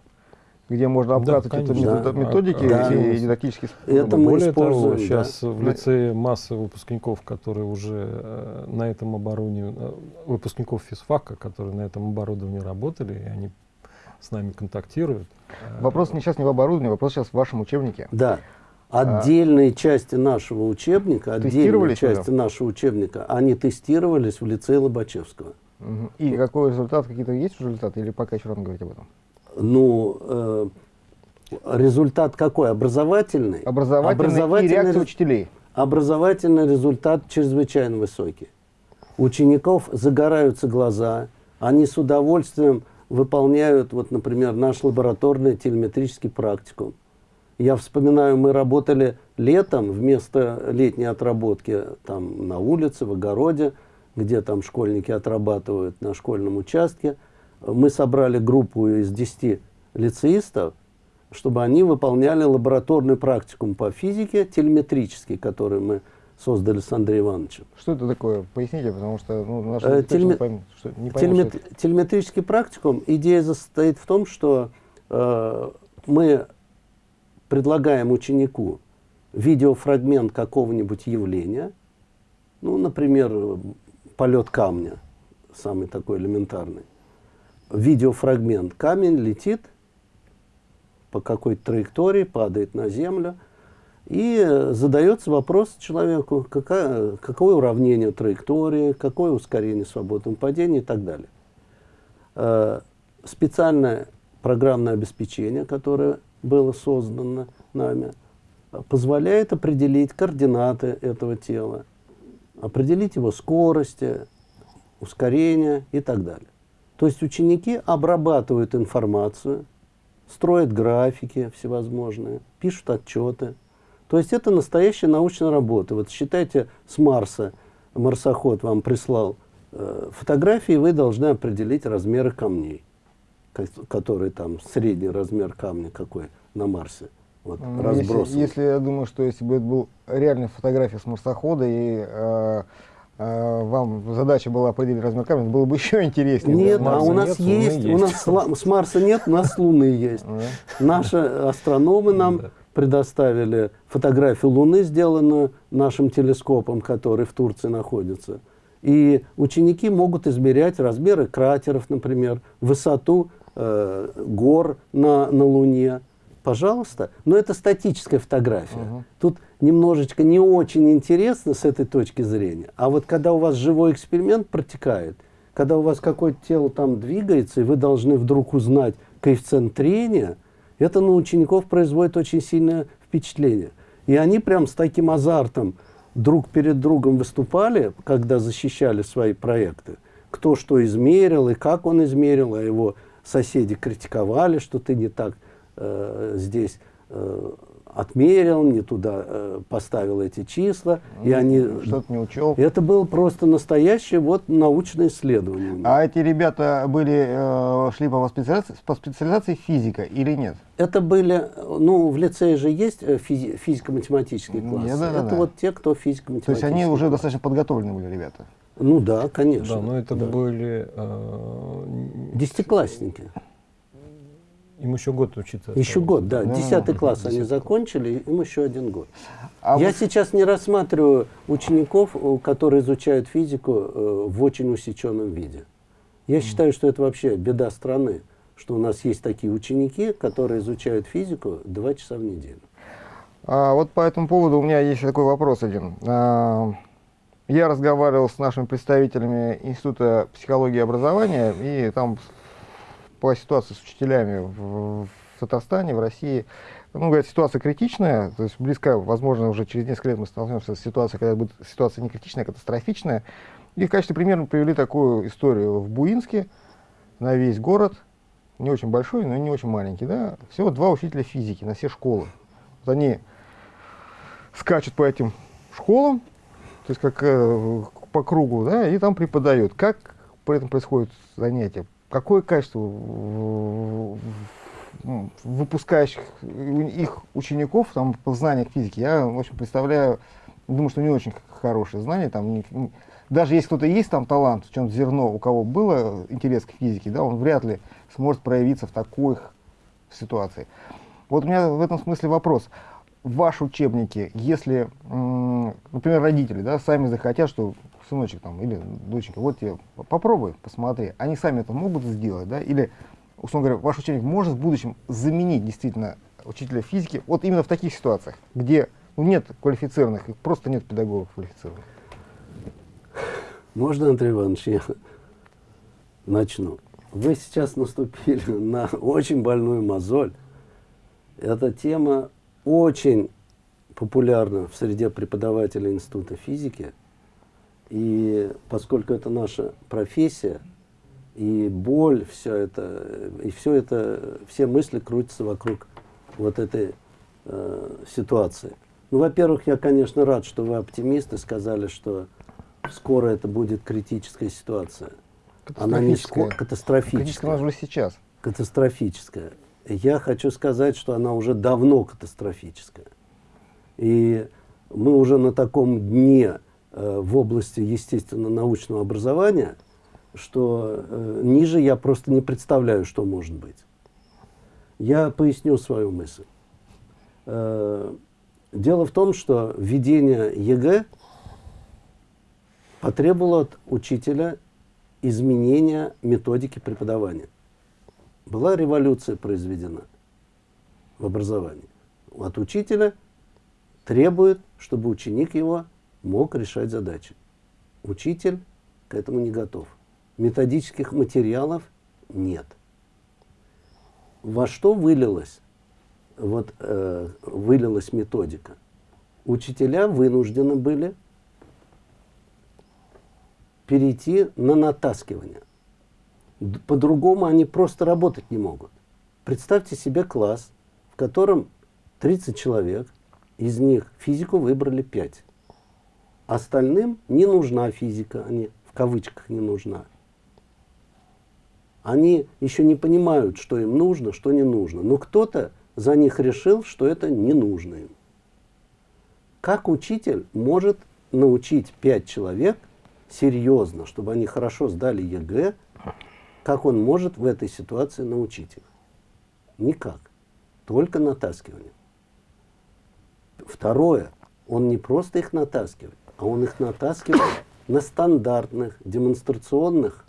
где можно обкатывать да, это методики да. и дидактические способы. Это мы Более используем, того, сейчас да? в лицее масса выпускников, которые уже э, на этом оборудовании, э, выпускников физфака, которые на этом оборудовании работали, и они с нами контактируют. Вопрос не сейчас не в оборудовании, вопрос сейчас в вашем учебнике. Да. Отдельные а, части нашего учебника, отдельные части нашего учебника, они тестировались в лицее Лобачевского. Угу. И какой результат, какие-то есть уже результаты, или пока еще рано говорить об этом? Ну, э, результат какой? Образовательный? Образовательный, Образовательный и реакция учителей. Образовательный результат чрезвычайно высокий. Учеников загораются глаза, они с удовольствием выполняют, вот, например, наш лабораторный телеметрический практикум. Я вспоминаю, мы работали летом вместо летней отработки там на улице, в огороде, где там школьники отрабатывают на школьном участке. Мы собрали группу из 10 лицеистов, чтобы они выполняли лабораторный практикум по физике, телеметрический, который мы создали с Андреем Ивановичем. Что это такое? Поясните, потому что ну, наши э, телеме... поймут, что, не поймут, Телемет... что Телеметрический практикум, идея состоит в том, что э, мы предлагаем ученику видеофрагмент какого-нибудь явления, ну, например, полет камня, самый такой элементарный. Видеофрагмент. Камень летит по какой-то траектории, падает на землю – и задается вопрос человеку, какая, какое уравнение траектории, какое ускорение свободного падения и так далее. Э, специальное программное обеспечение, которое было создано нами, позволяет определить координаты этого тела, определить его скорости, ускорение и так далее. То есть ученики обрабатывают информацию, строят графики всевозможные, пишут отчеты, то есть это настоящая научная работа. Вот считайте, с Марса марсоход вам прислал э, фотографии, вы должны определить размеры камней, которые там, средний размер камня какой на Марсе. Вот, если, если я думаю, что если бы это был реальная фотография с марсохода и э, э, вам задача была определить размер камня, было бы еще интереснее. Нет, а у нас нет, есть, у нас с Марса нет, у нас с Луны есть. Наши астрономы нам предоставили фотографию Луны, сделанную нашим телескопом, который в Турции находится. И ученики могут измерять размеры кратеров, например, высоту э, гор на, на Луне. Пожалуйста. Но это статическая фотография. Угу. Тут немножечко не очень интересно с этой точки зрения. А вот когда у вас живой эксперимент протекает, когда у вас какое-то тело там двигается, и вы должны вдруг узнать коэффициент трения – это на учеников производит очень сильное впечатление. И они прям с таким азартом друг перед другом выступали, когда защищали свои проекты. Кто что измерил и как он измерил, а его соседи критиковали, что ты не так э, здесь э, отмерил, не туда э, поставил эти числа, и они... Что-то не учел. Это было просто настоящее вот научное исследование. А эти ребята были, э, шли по специализации, по специализации физика или нет? Это были, ну, в лицее же есть э, физи- физико-математические Ну, классы. да, да, это да. вот те, кто То физико-математические. есть они уже достаточно подготовленные были ребята. Ну да, конечно. Да, но это Да. были... э, Десятиклассники. Им еще год учиться. Еще осталось. год, да. Да, Десятый да, класс они закончили, им еще один год. А Я вот- сейчас не рассматриваю учеников, которые изучают физику э, в очень усеченном виде. Я считаю, что это вообще беда страны, что у нас есть такие ученики, которые изучают физику два часа в неделю. А, вот по этому поводу у меня есть такой вопрос один. А, я разговаривал с нашими представителями Института психологии и образования, и там по ситуации с учителями в, в Татарстане, в России, ну, говорят, ситуация критичная, то есть близко, возможно, уже через несколько лет мы столкнемся с ситуацией, когда будет ситуация не критичная, а катастрофичная. И в качестве примера мы привели такую историю в Буинске на весь город, не очень большой, но не очень маленький, да, всего два учителя физики на все школы. Вот они скачут по этим школам, то есть как э, по кругу, да, и там преподают. Как при этом происходит занятие? Какое качество выпускающих их учеников там по знаниях физики? Я, в общем, представляю, думаю, что не очень хорошие знания. Там, даже если кто-то есть там талант, в чем зерно, у кого было интерес к физике, да, он вряд ли сможет проявиться в такой ситуации. Вот у меня в этом смысле вопрос. Ваши учебники, если, например, родители да, сами захотят, что сыночек там или доченька, вот тебе попробуй, посмотри, они сами это могут сделать, да, или, условно говоря, ваш ученик может в будущем заменить действительно учителя физики, вот именно в таких ситуациях, где ну, нет квалифицированных, просто нет педагогов квалифицированных. Можно, Андрей Иванович, я начну? Вы сейчас наступили на очень больную мозоль. Эта тема очень популярна в среде преподавателей Института физики. И поскольку это наша профессия, и боль, все это, и все это, все мысли крутятся вокруг вот этой э, ситуации. Ну, во-первых, я, конечно, рад, что вы оптимисты, сказали, что скоро это будет критическая ситуация. Она не скоро, Катастрофическая. катастрофическая. Она уже сейчас. Катастрофическая. Я хочу сказать, что она уже давно катастрофическая. И мы уже на таком дне в области естественно-научного образования, что э, ниже я просто не представляю, что может быть. Я поясню свою мысль. Э, дело в том, что введение ЕГЭ потребовало от учителя изменения методики преподавания. Была революция произведена в образовании. От учителя требует, чтобы ученик его мог решать задачи. Учитель к этому не готов. Методических материалов нет. Во что вылилась, вот, э, вылилась методика? Учителя вынуждены были перейти на натаскивание. По-другому они просто работать не могут. Представьте себе класс, в котором 30 человек, из них физику выбрали 5. Остальным не нужна физика, они в кавычках не нужна. Они еще не понимают, что им нужно, что не нужно. Но кто-то за них решил, что это не нужно им. Как учитель может научить 5 человек серьезно, чтобы они хорошо сдали ЕГЭ, как он может в этой ситуации научить их? Никак. Только натаскивание. Второе. Он не просто их натаскивает, а он их натаскивает на стандартных демонстрационных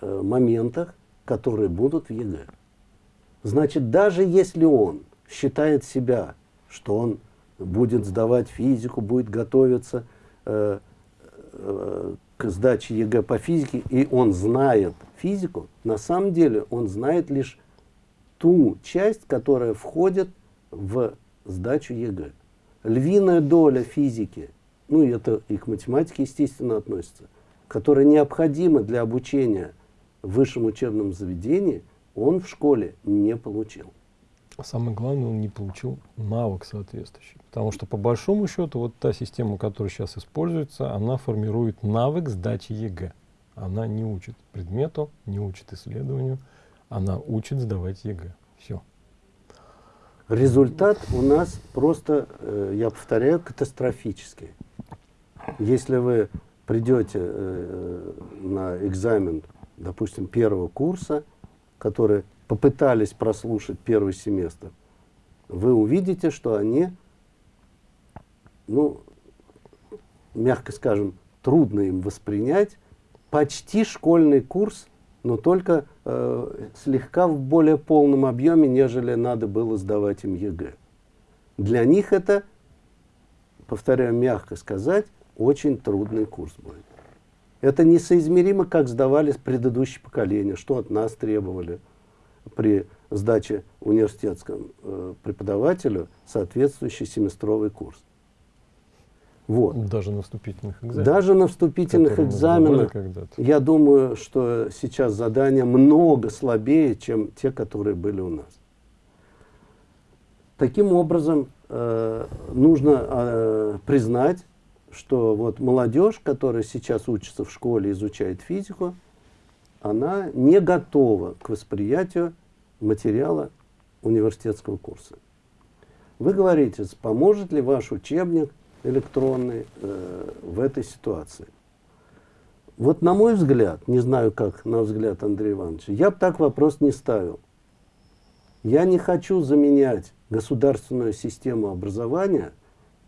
э, моментах, которые будут в ЕГЭ. Значит, даже если он считает себя, что он будет сдавать физику, будет готовиться э, э, к сдаче ЕГЭ по физике, и он знает физику, на самом деле он знает лишь ту часть, которая входит в сдачу ЕГЭ. Львиная доля физики, ну и это и к математике, естественно, относится, которая необходима для обучения в высшем учебном заведении, он в школе не получил. А самое главное, он не получил навык соответствующий. Потому что по большому счету вот та система, которая сейчас используется, она формирует навык сдачи ЕГЭ. Она не учит предмету, не учит исследованию, она учит сдавать ЕГЭ. Все. Результат у нас просто, э, я повторяю, катастрофический. Если вы придете э, на экзамен, допустим, первого курса, который попытались прослушать первый семестр, вы увидите, что они, ну, мягко скажем, трудно им воспринять почти школьный курс, но только э, слегка в более полном объеме, нежели надо было сдавать им ЕГЭ. Для них это, повторяю, мягко сказать, очень трудный курс будет. Это несоизмеримо, как сдавались предыдущие поколения, что от нас требовали при сдаче университетскому э, преподавателю соответствующий семестровый курс. Вот. Даже на вступительных экзаменах. Даже на вступительных экзаменах, я думаю, что сейчас задания много слабее, чем те, которые были у нас. Таким образом, э, нужно э, признать, что вот молодежь, которая сейчас учится в школе, изучает физику, она не готова к восприятию материала университетского курса. Вы говорите, поможет ли ваш учебник электронный э, в этой ситуации? Вот на мой взгляд, не знаю как на взгляд Андрея Ивановича, я бы так вопрос не ставил. Я не хочу заменять государственную систему образования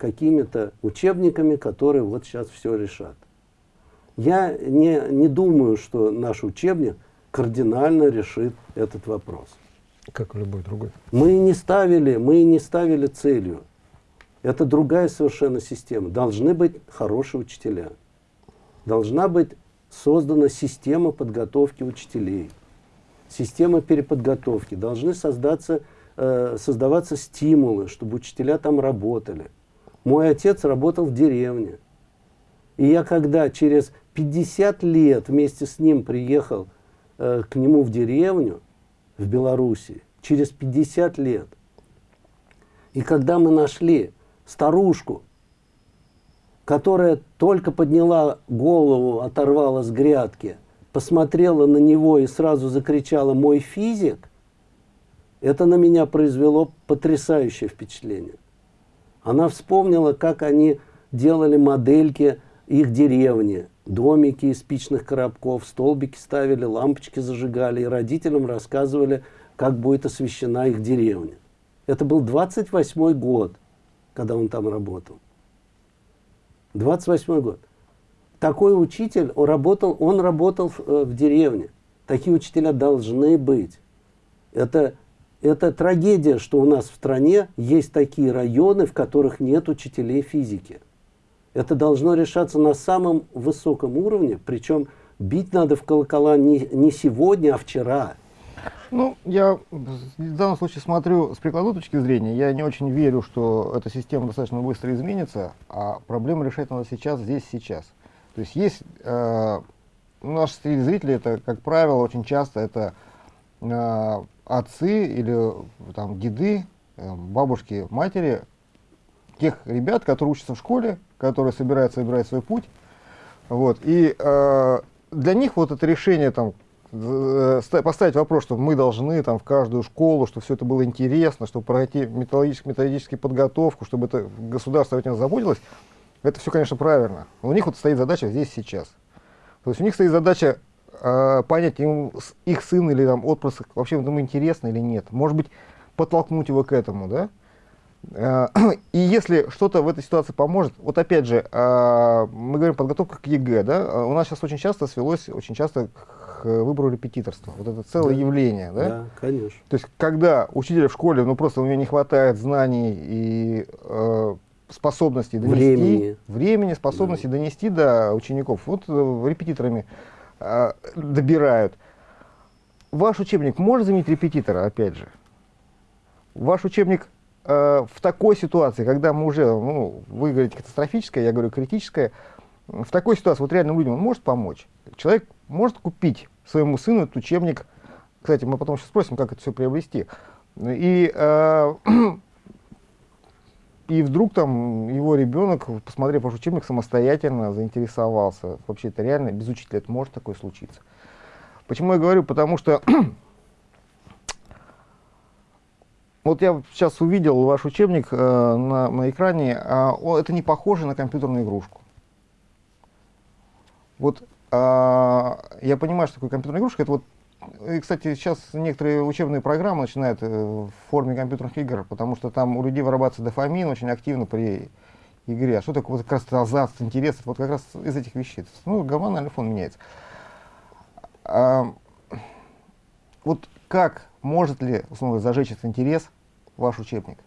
какими-то учебниками, которые вот сейчас все решат. Я не, не думаю, что наш учебник кардинально решит этот вопрос. Как любой другой. Мы не ставили, мы не ставили целью. Это другая совершенно система. Должны быть хорошие учителя. Должна быть создана система подготовки учителей. Система переподготовки. Должны создаться, э, создаваться стимулы, чтобы учителя там работали. Мой отец работал в деревне. И я когда через 50 лет вместе с ним приехал э, к нему в деревню, в Белоруссии, через 50 лет, и когда мы нашли старушку, которая только подняла голову, оторвала с грядки, посмотрела на него и сразу закричала «мой физик», это на меня произвело потрясающее впечатление. Она вспомнила, как они делали модельки их деревни, домики из спичных коробков, столбики ставили, лампочки зажигали, и родителям рассказывали, как будет освещена их деревня. Это был 28 год, когда он там работал. 28 год. Такой учитель, он работал, он работал в, э, в деревне. Такие учителя должны быть. Это это трагедия, что у нас в стране есть такие районы, в которых нет учителей физики. Это должно решаться на самом высоком уровне, причем бить надо в колокола не, не сегодня, а вчера. Ну, я в данном случае смотрю с прикладной точки зрения. Я не очень верю, что эта система достаточно быстро изменится, а проблему решать надо сейчас, здесь, сейчас. То есть есть, э, наши зрители, это, как правило, очень часто это э, отцы или там деды, э, бабушки, матери тех ребят, которые учатся в школе, которые собираются выбирать свой путь. Вот. И э, для них вот это решение там, э, поставить вопрос, что мы должны там, в каждую школу, чтобы все это было интересно, чтобы пройти методическую, методическую подготовку, чтобы это государство этим заботилось, это все, конечно, правильно. Но у них вот стоит задача здесь сейчас. То есть у них стоит задача э, понять, ему, их сын или там отпрыск вообще ему интересно или нет. Может быть, подтолкнуть его к этому, да? Э, и если что-то в этой ситуации поможет, вот опять же, э, мы говорим подготовка к ЕГЭ, да? У нас сейчас очень часто свелось, очень часто к выбору репетиторства. Вот это целое да. явление, да? Да, конечно. То есть, когда учителя в школе, ну просто у него не хватает знаний и э, способностей донести, времени, времени способности да. донести до учеников, вот э, репетиторами э, добирают. Ваш учебник может заменить репетитора, опять же? Ваш учебник э, в такой ситуации, когда мы уже, ну, вы говорите катастрофическое, я говорю критическое, в такой ситуации вот реальным людям он может помочь? Человек может купить своему сыну этот учебник, кстати, мы потом сейчас спросим, как это все приобрести, И, э, и вдруг там его ребенок, посмотрев ваш учебник, самостоятельно заинтересовался. Вообще это реально, без учителя это может такое случиться. Почему я говорю? Потому что вот я сейчас увидел ваш учебник э, на, на экране, э, это не похоже на компьютерную игрушку. Вот э, я понимаю, что такое компьютерная игрушка, это вот и, кстати, сейчас некоторые учебные программы начинают э, в форме компьютерных игр, потому что там у людей вырабатывается дофамин очень активно при игре. А что такое вот как раз азарт, интерес? Вот как раз из этих вещей. Ну, гормональный фон меняется. А, вот как, может ли, условно, зажечь этот интерес ваш учебник?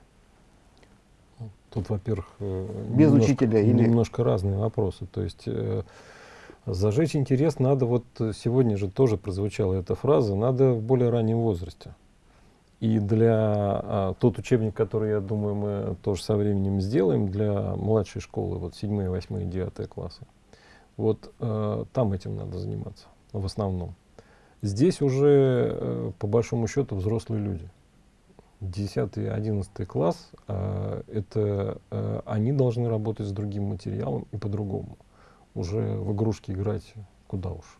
Тут, во-первых, э, без немножко, учителя или немножко разные вопросы. То есть э, Зажечь интерес надо, вот сегодня же тоже прозвучала эта фраза, надо в более раннем возрасте. И для а, тот учебник, который, я думаю, мы тоже со временем сделаем для младшей школы, вот 7, 8, 9 классы, вот э, там этим надо заниматься в основном. Здесь уже, э, по большому счету, взрослые люди. 10 11 класс, э, это э, они должны работать с другим материалом и по-другому уже в игрушки играть куда уж.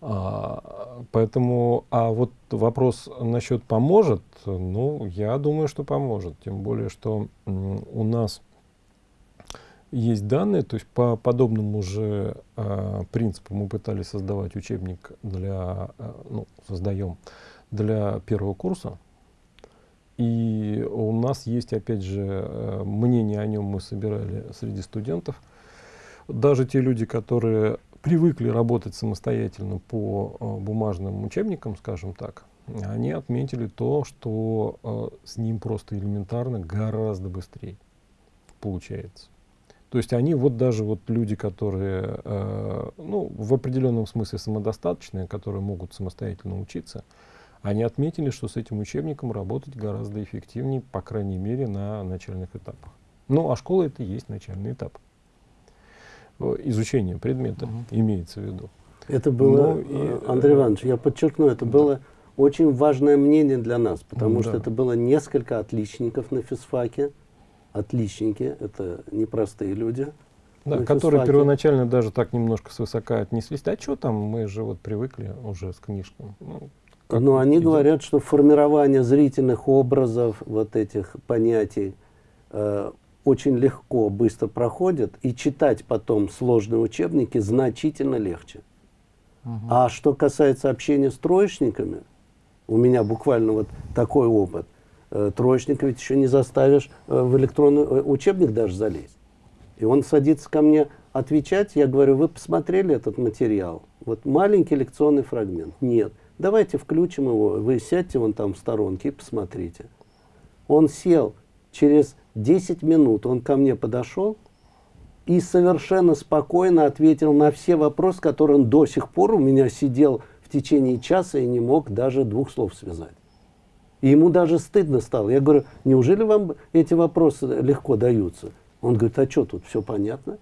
А, поэтому, а вот вопрос насчет поможет, ну, я думаю, что поможет. Тем более, что у нас есть данные, то есть по подобному же э, принципу мы пытались создавать учебник для, э, ну, создаем для первого курса. И у нас есть, опять же, э, мнение о нем мы собирали среди студентов – даже те люди, которые привыкли работать самостоятельно по э, бумажным учебникам, скажем так, они отметили то, что э, с ним просто элементарно гораздо быстрее получается. То есть они вот даже вот люди, которые э, ну, в определенном смысле самодостаточные, которые могут самостоятельно учиться, они отметили, что с этим учебником работать гораздо эффективнее, по крайней мере, на начальных этапах. Ну, а школа это и есть начальный этап. Э, изучения предмета угу. имеется в виду. Это было, ну, и, э, Андрей Иванович, я подчеркну, это да. было очень важное мнение для нас, потому ну, что да. это было несколько отличников на физфаке. Отличники, это непростые люди. Да, которые первоначально даже так немножко свысока отнеслись. Да что там, мы же вот привыкли уже с книжками. Ну, Но они идет. говорят, что формирование зрительных образов, вот этих понятий, э, очень легко, быстро проходят, и читать потом сложные учебники значительно легче. Угу. А что касается общения с троечниками, у меня буквально вот такой опыт. Э, троечника ведь еще не заставишь э, в электронный э, учебник даже залезть. И он садится ко мне отвечать, я говорю, вы посмотрели этот материал? Вот маленький лекционный фрагмент. Нет. Давайте включим его, вы сядьте вон там в сторонке и посмотрите. Он сел через 10 минут он ко мне подошел и совершенно спокойно ответил на все вопросы, которые он до сих пор у меня сидел в течение часа и не мог даже двух слов связать. И ему даже стыдно стало. Я говорю, неужели вам эти вопросы легко даются? Он говорит, а что тут, все понятно?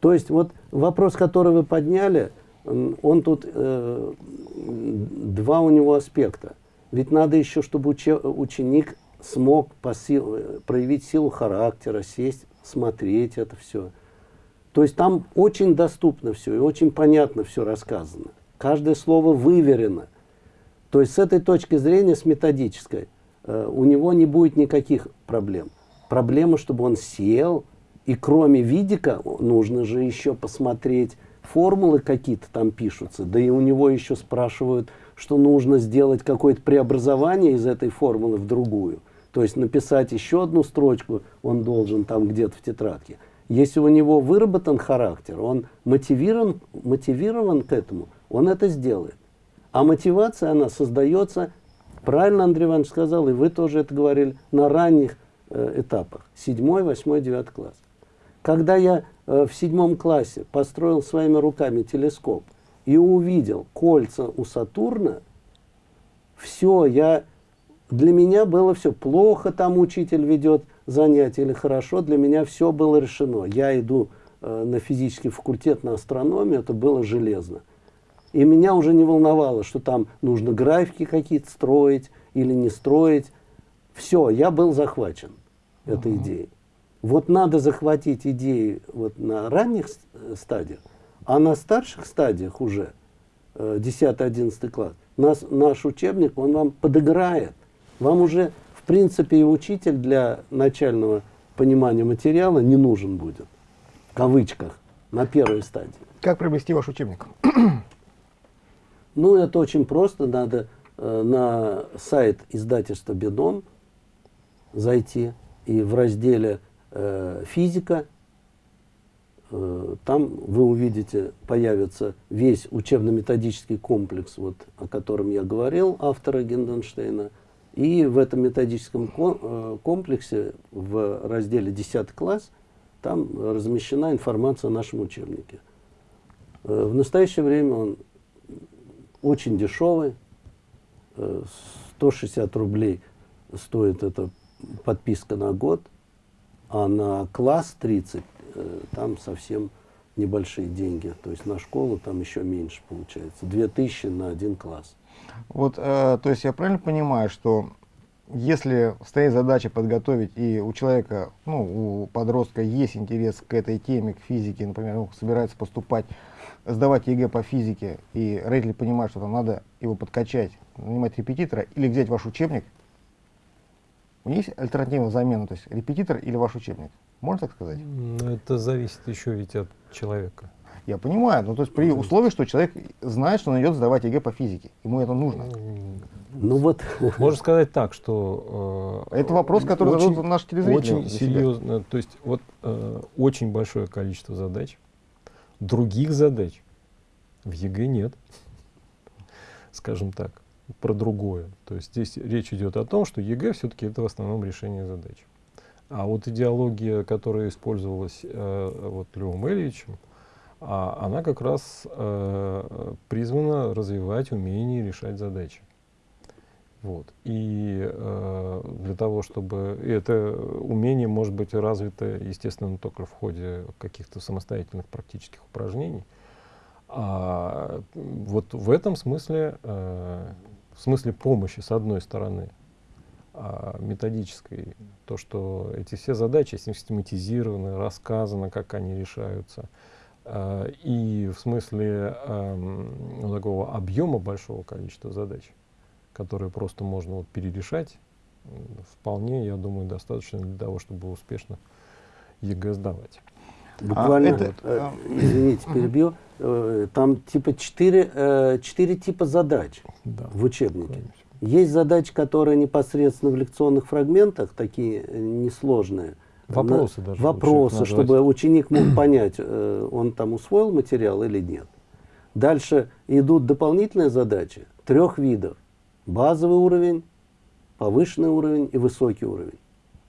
То есть вот вопрос, который вы подняли, он тут, э, два у него аспекта. Ведь надо еще, чтобы ученик смог по сил, проявить силу характера, сесть, смотреть это все. То есть там очень доступно все и очень понятно все рассказано. Каждое слово выверено. То есть с этой точки зрения, с методической, э, у него не будет никаких проблем. Проблема, чтобы он сел, и кроме видика нужно же еще посмотреть, формулы какие-то там пишутся, да и у него еще спрашивают, что нужно сделать какое-то преобразование из этой формулы в другую. То есть написать еще одну строчку он должен там где-то в тетрадке. Если у него выработан характер, он мотивирован, мотивирован к этому, он это сделает. А мотивация, она создается, правильно Андрей Иванович сказал, и вы тоже это говорили, на ранних э, этапах. Седьмой, восьмой, девятый класс. Когда я э, в седьмом классе построил своими руками телескоп и увидел кольца у Сатурна, все, я для меня было все плохо, там учитель ведет занятия или хорошо, для меня все было решено. Я иду э, на физический факультет, на астрономию, это было железно. И меня уже не волновало, что там нужно графики какие-то строить или не строить. Все, я был захвачен этой идеей. Вот надо захватить идеи вот на ранних стадиях, а на старших стадиях уже, 10-11 э, класс, нас, наш учебник, он вам подыграет. Вам уже, в принципе, и учитель для начального понимания материала не нужен будет. В кавычках, на первой стадии. Как приобрести ваш учебник? Ну, это очень просто. Надо э, на сайт издательства «Бедон» зайти и в разделе э, «Физика» э, там вы увидите, появится весь учебно-методический комплекс, вот, о котором я говорил, автора Генденштейна. И в этом методическом э, комплексе в разделе 10 класс там размещена информация о нашем учебнике. Э, в настоящее время он очень дешевый, 160 рублей стоит эта подписка на год, а на класс 30 э, там совсем небольшие деньги. То есть на школу там еще меньше получается. 2000 на один класс. Вот, э, то есть я правильно понимаю, что если стоит задача подготовить, и у человека, ну, у подростка есть интерес к этой теме, к физике, например, ну, собирается поступать, сдавать ЕГЭ по физике, и родители понимают, что там надо его подкачать, нанимать репетитора, или взять ваш учебник у них есть альтернативная замена, то есть репетитор или ваш учебник? Можно так сказать? Это зависит еще ведь от человека. Я понимаю, но то есть при условии, что человек знает, что он идет сдавать ЕГЭ по физике, ему это нужно. Ну вот. Можно сказать так, что... Э, это вопрос, который очень, задают наши телезрители. Очень серьезно, то есть вот э, очень большое количество задач, других задач в ЕГЭ нет, скажем так про другое. То есть здесь речь идет о том, что ЕГЭ все-таки это в основном решение задач. А вот идеология, которая использовалась э, вот Львом Ильичем, а, она как раз э, призвана развивать умение решать задачи. Вот. И э, для того, чтобы и это умение может быть развито, естественно, только в ходе каких-то самостоятельных практических упражнений. А вот в этом смысле э, в смысле помощи, с одной стороны, а методической, то, что эти все задачи систематизированы, рассказано, как они решаются, и в смысле ну, такого объема большого количества задач, которые просто можно вот перерешать, вполне, я думаю, достаточно для того, чтобы успешно ЕГЭ сдавать. Буквально, а, это, вот, э, извините, перебью, э, там типа четыре, э, четыре типа задач да, в учебнике. Конечно. Есть задачи, которые непосредственно в лекционных фрагментах, такие несложные. Вопросы даже. Вопросы, чтобы ученик мог понять, он там усвоил материал или нет. Дальше идут дополнительные задачи трех видов. Базовый уровень, повышенный уровень и высокий уровень.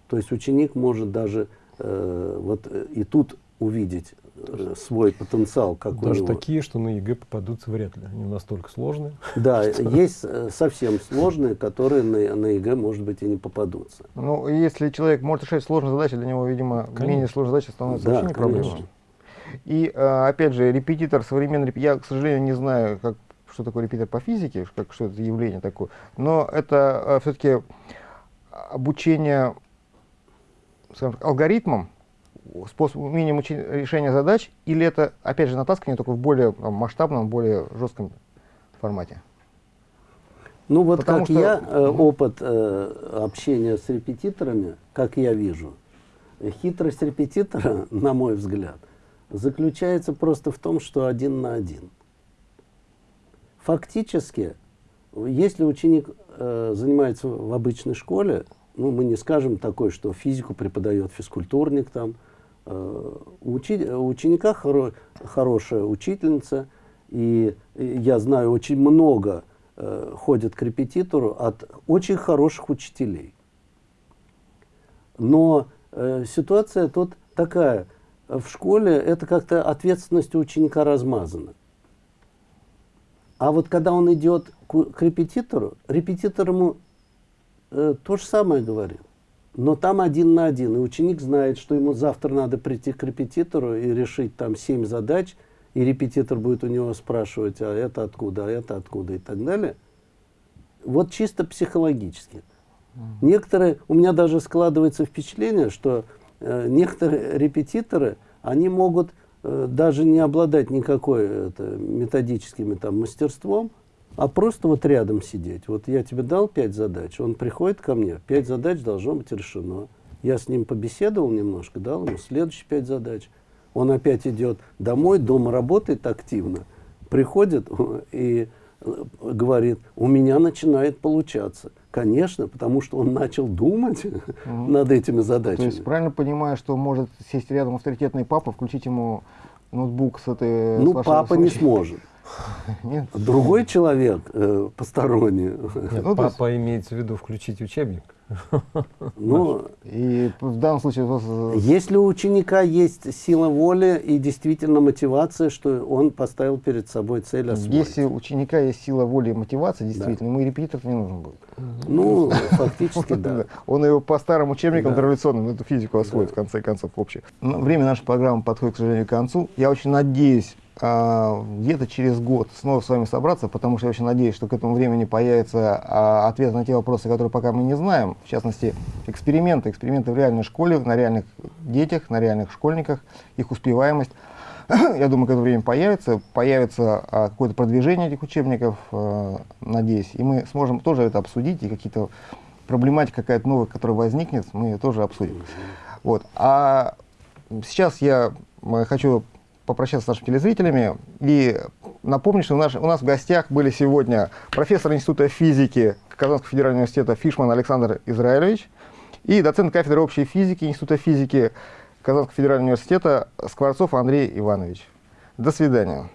То есть ученик может даже э, вот и тут увидеть э, свой потенциал, как Даже у него. такие, что на ЕГЭ попадутся вряд ли. Они настолько сложные. Да, есть э, совсем сложные, которые на, на ЕГЭ, может быть, и не попадутся. Ну, если человек может решать сложные задачи, для него, видимо, конечно. менее сложные задачи становятся да, вообще не проблемой. И, э, опять же, репетитор, современный репетитор, я, к сожалению, не знаю, как, что такое репетитор по физике, как, что это явление такое, но это все-таки обучение скажем, алгоритмам, способ умением решения задач, или это, опять же, натаскивание только в более там, масштабном, более жестком формате? Ну вот Потому как что... я, э, опыт э, общения с репетиторами, как я вижу, хитрость репетитора, на мой взгляд, заключается просто в том, что один на один. Фактически, если ученик э, занимается в обычной школе, ну, мы не скажем такое, что физику преподает физкультурник там, у ученика хоро, хорошая учительница, и, я знаю, очень много э, ходят к репетитору от очень хороших учителей. Но э, ситуация тут такая. В школе это как-то ответственность ученика размазана. А вот когда он идет к репетитору, репетитор ему э, то же самое говорит но там один на один, и ученик знает, что ему завтра надо прийти к репетитору и решить там семь задач, и репетитор будет у него спрашивать, а это откуда, а это откуда и так далее. Вот чисто психологически. Некоторые, у меня даже складывается впечатление, что э, некоторые репетиторы, они могут э, даже не обладать никакой это, методическим там, мастерством, а просто вот рядом сидеть. Вот я тебе дал пять задач, он приходит ко мне, пять задач должно быть решено. Я с ним побеседовал немножко, дал ему следующие пять задач. Он опять идет домой, дома работает активно, приходит и э, говорит, у меня начинает получаться. Конечно, потому что он начал думать над этими То задачами. есть правильно понимаю, что может сесть рядом авторитетный папа, включить ему ноутбук с этой... с ну, вашего папа не случая? сможет. Нет? Другой человек, э, посторонний, Нет, Ну, то есть- папа имеется в виду включить учебник. ну, И в данном случае... э, Если у ученика есть сила воли и действительно мотивация, что он поставил перед собой цель освоить. Если у ученика есть сила воли и мотивация, действительно, ему и репетитор не нужен будет. Ну, фактически, да. Он его по старым учебникам Да. традиционным, эту физику освоит, в конце концов, общий. Ну, Время нашей программы подходит, к сожалению, к концу. Я очень надеюсь, где-то через год снова с вами собраться, потому что я очень надеюсь, что к этому времени появится а, ответ на те вопросы, которые пока мы не знаем. В частности, эксперименты, эксперименты в реальной школе, на реальных детях, на реальных школьниках, их успеваемость. Я думаю, к этому времени появится, появится а, какое-то продвижение этих учебников, а, надеюсь, и мы сможем тоже это обсудить, и какие-то проблематика какая-то новая, которая возникнет, мы ее тоже обсудим. Вот. А сейчас я хочу попрощаться с нашими телезрителями и напомнить, что у нас, у нас в гостях были сегодня профессор Института физики Казанского федерального университета Фишман Александр Израилевич и доцент кафедры общей физики Института физики Казанского федерального университета Скворцов Андрей Иванович. До свидания.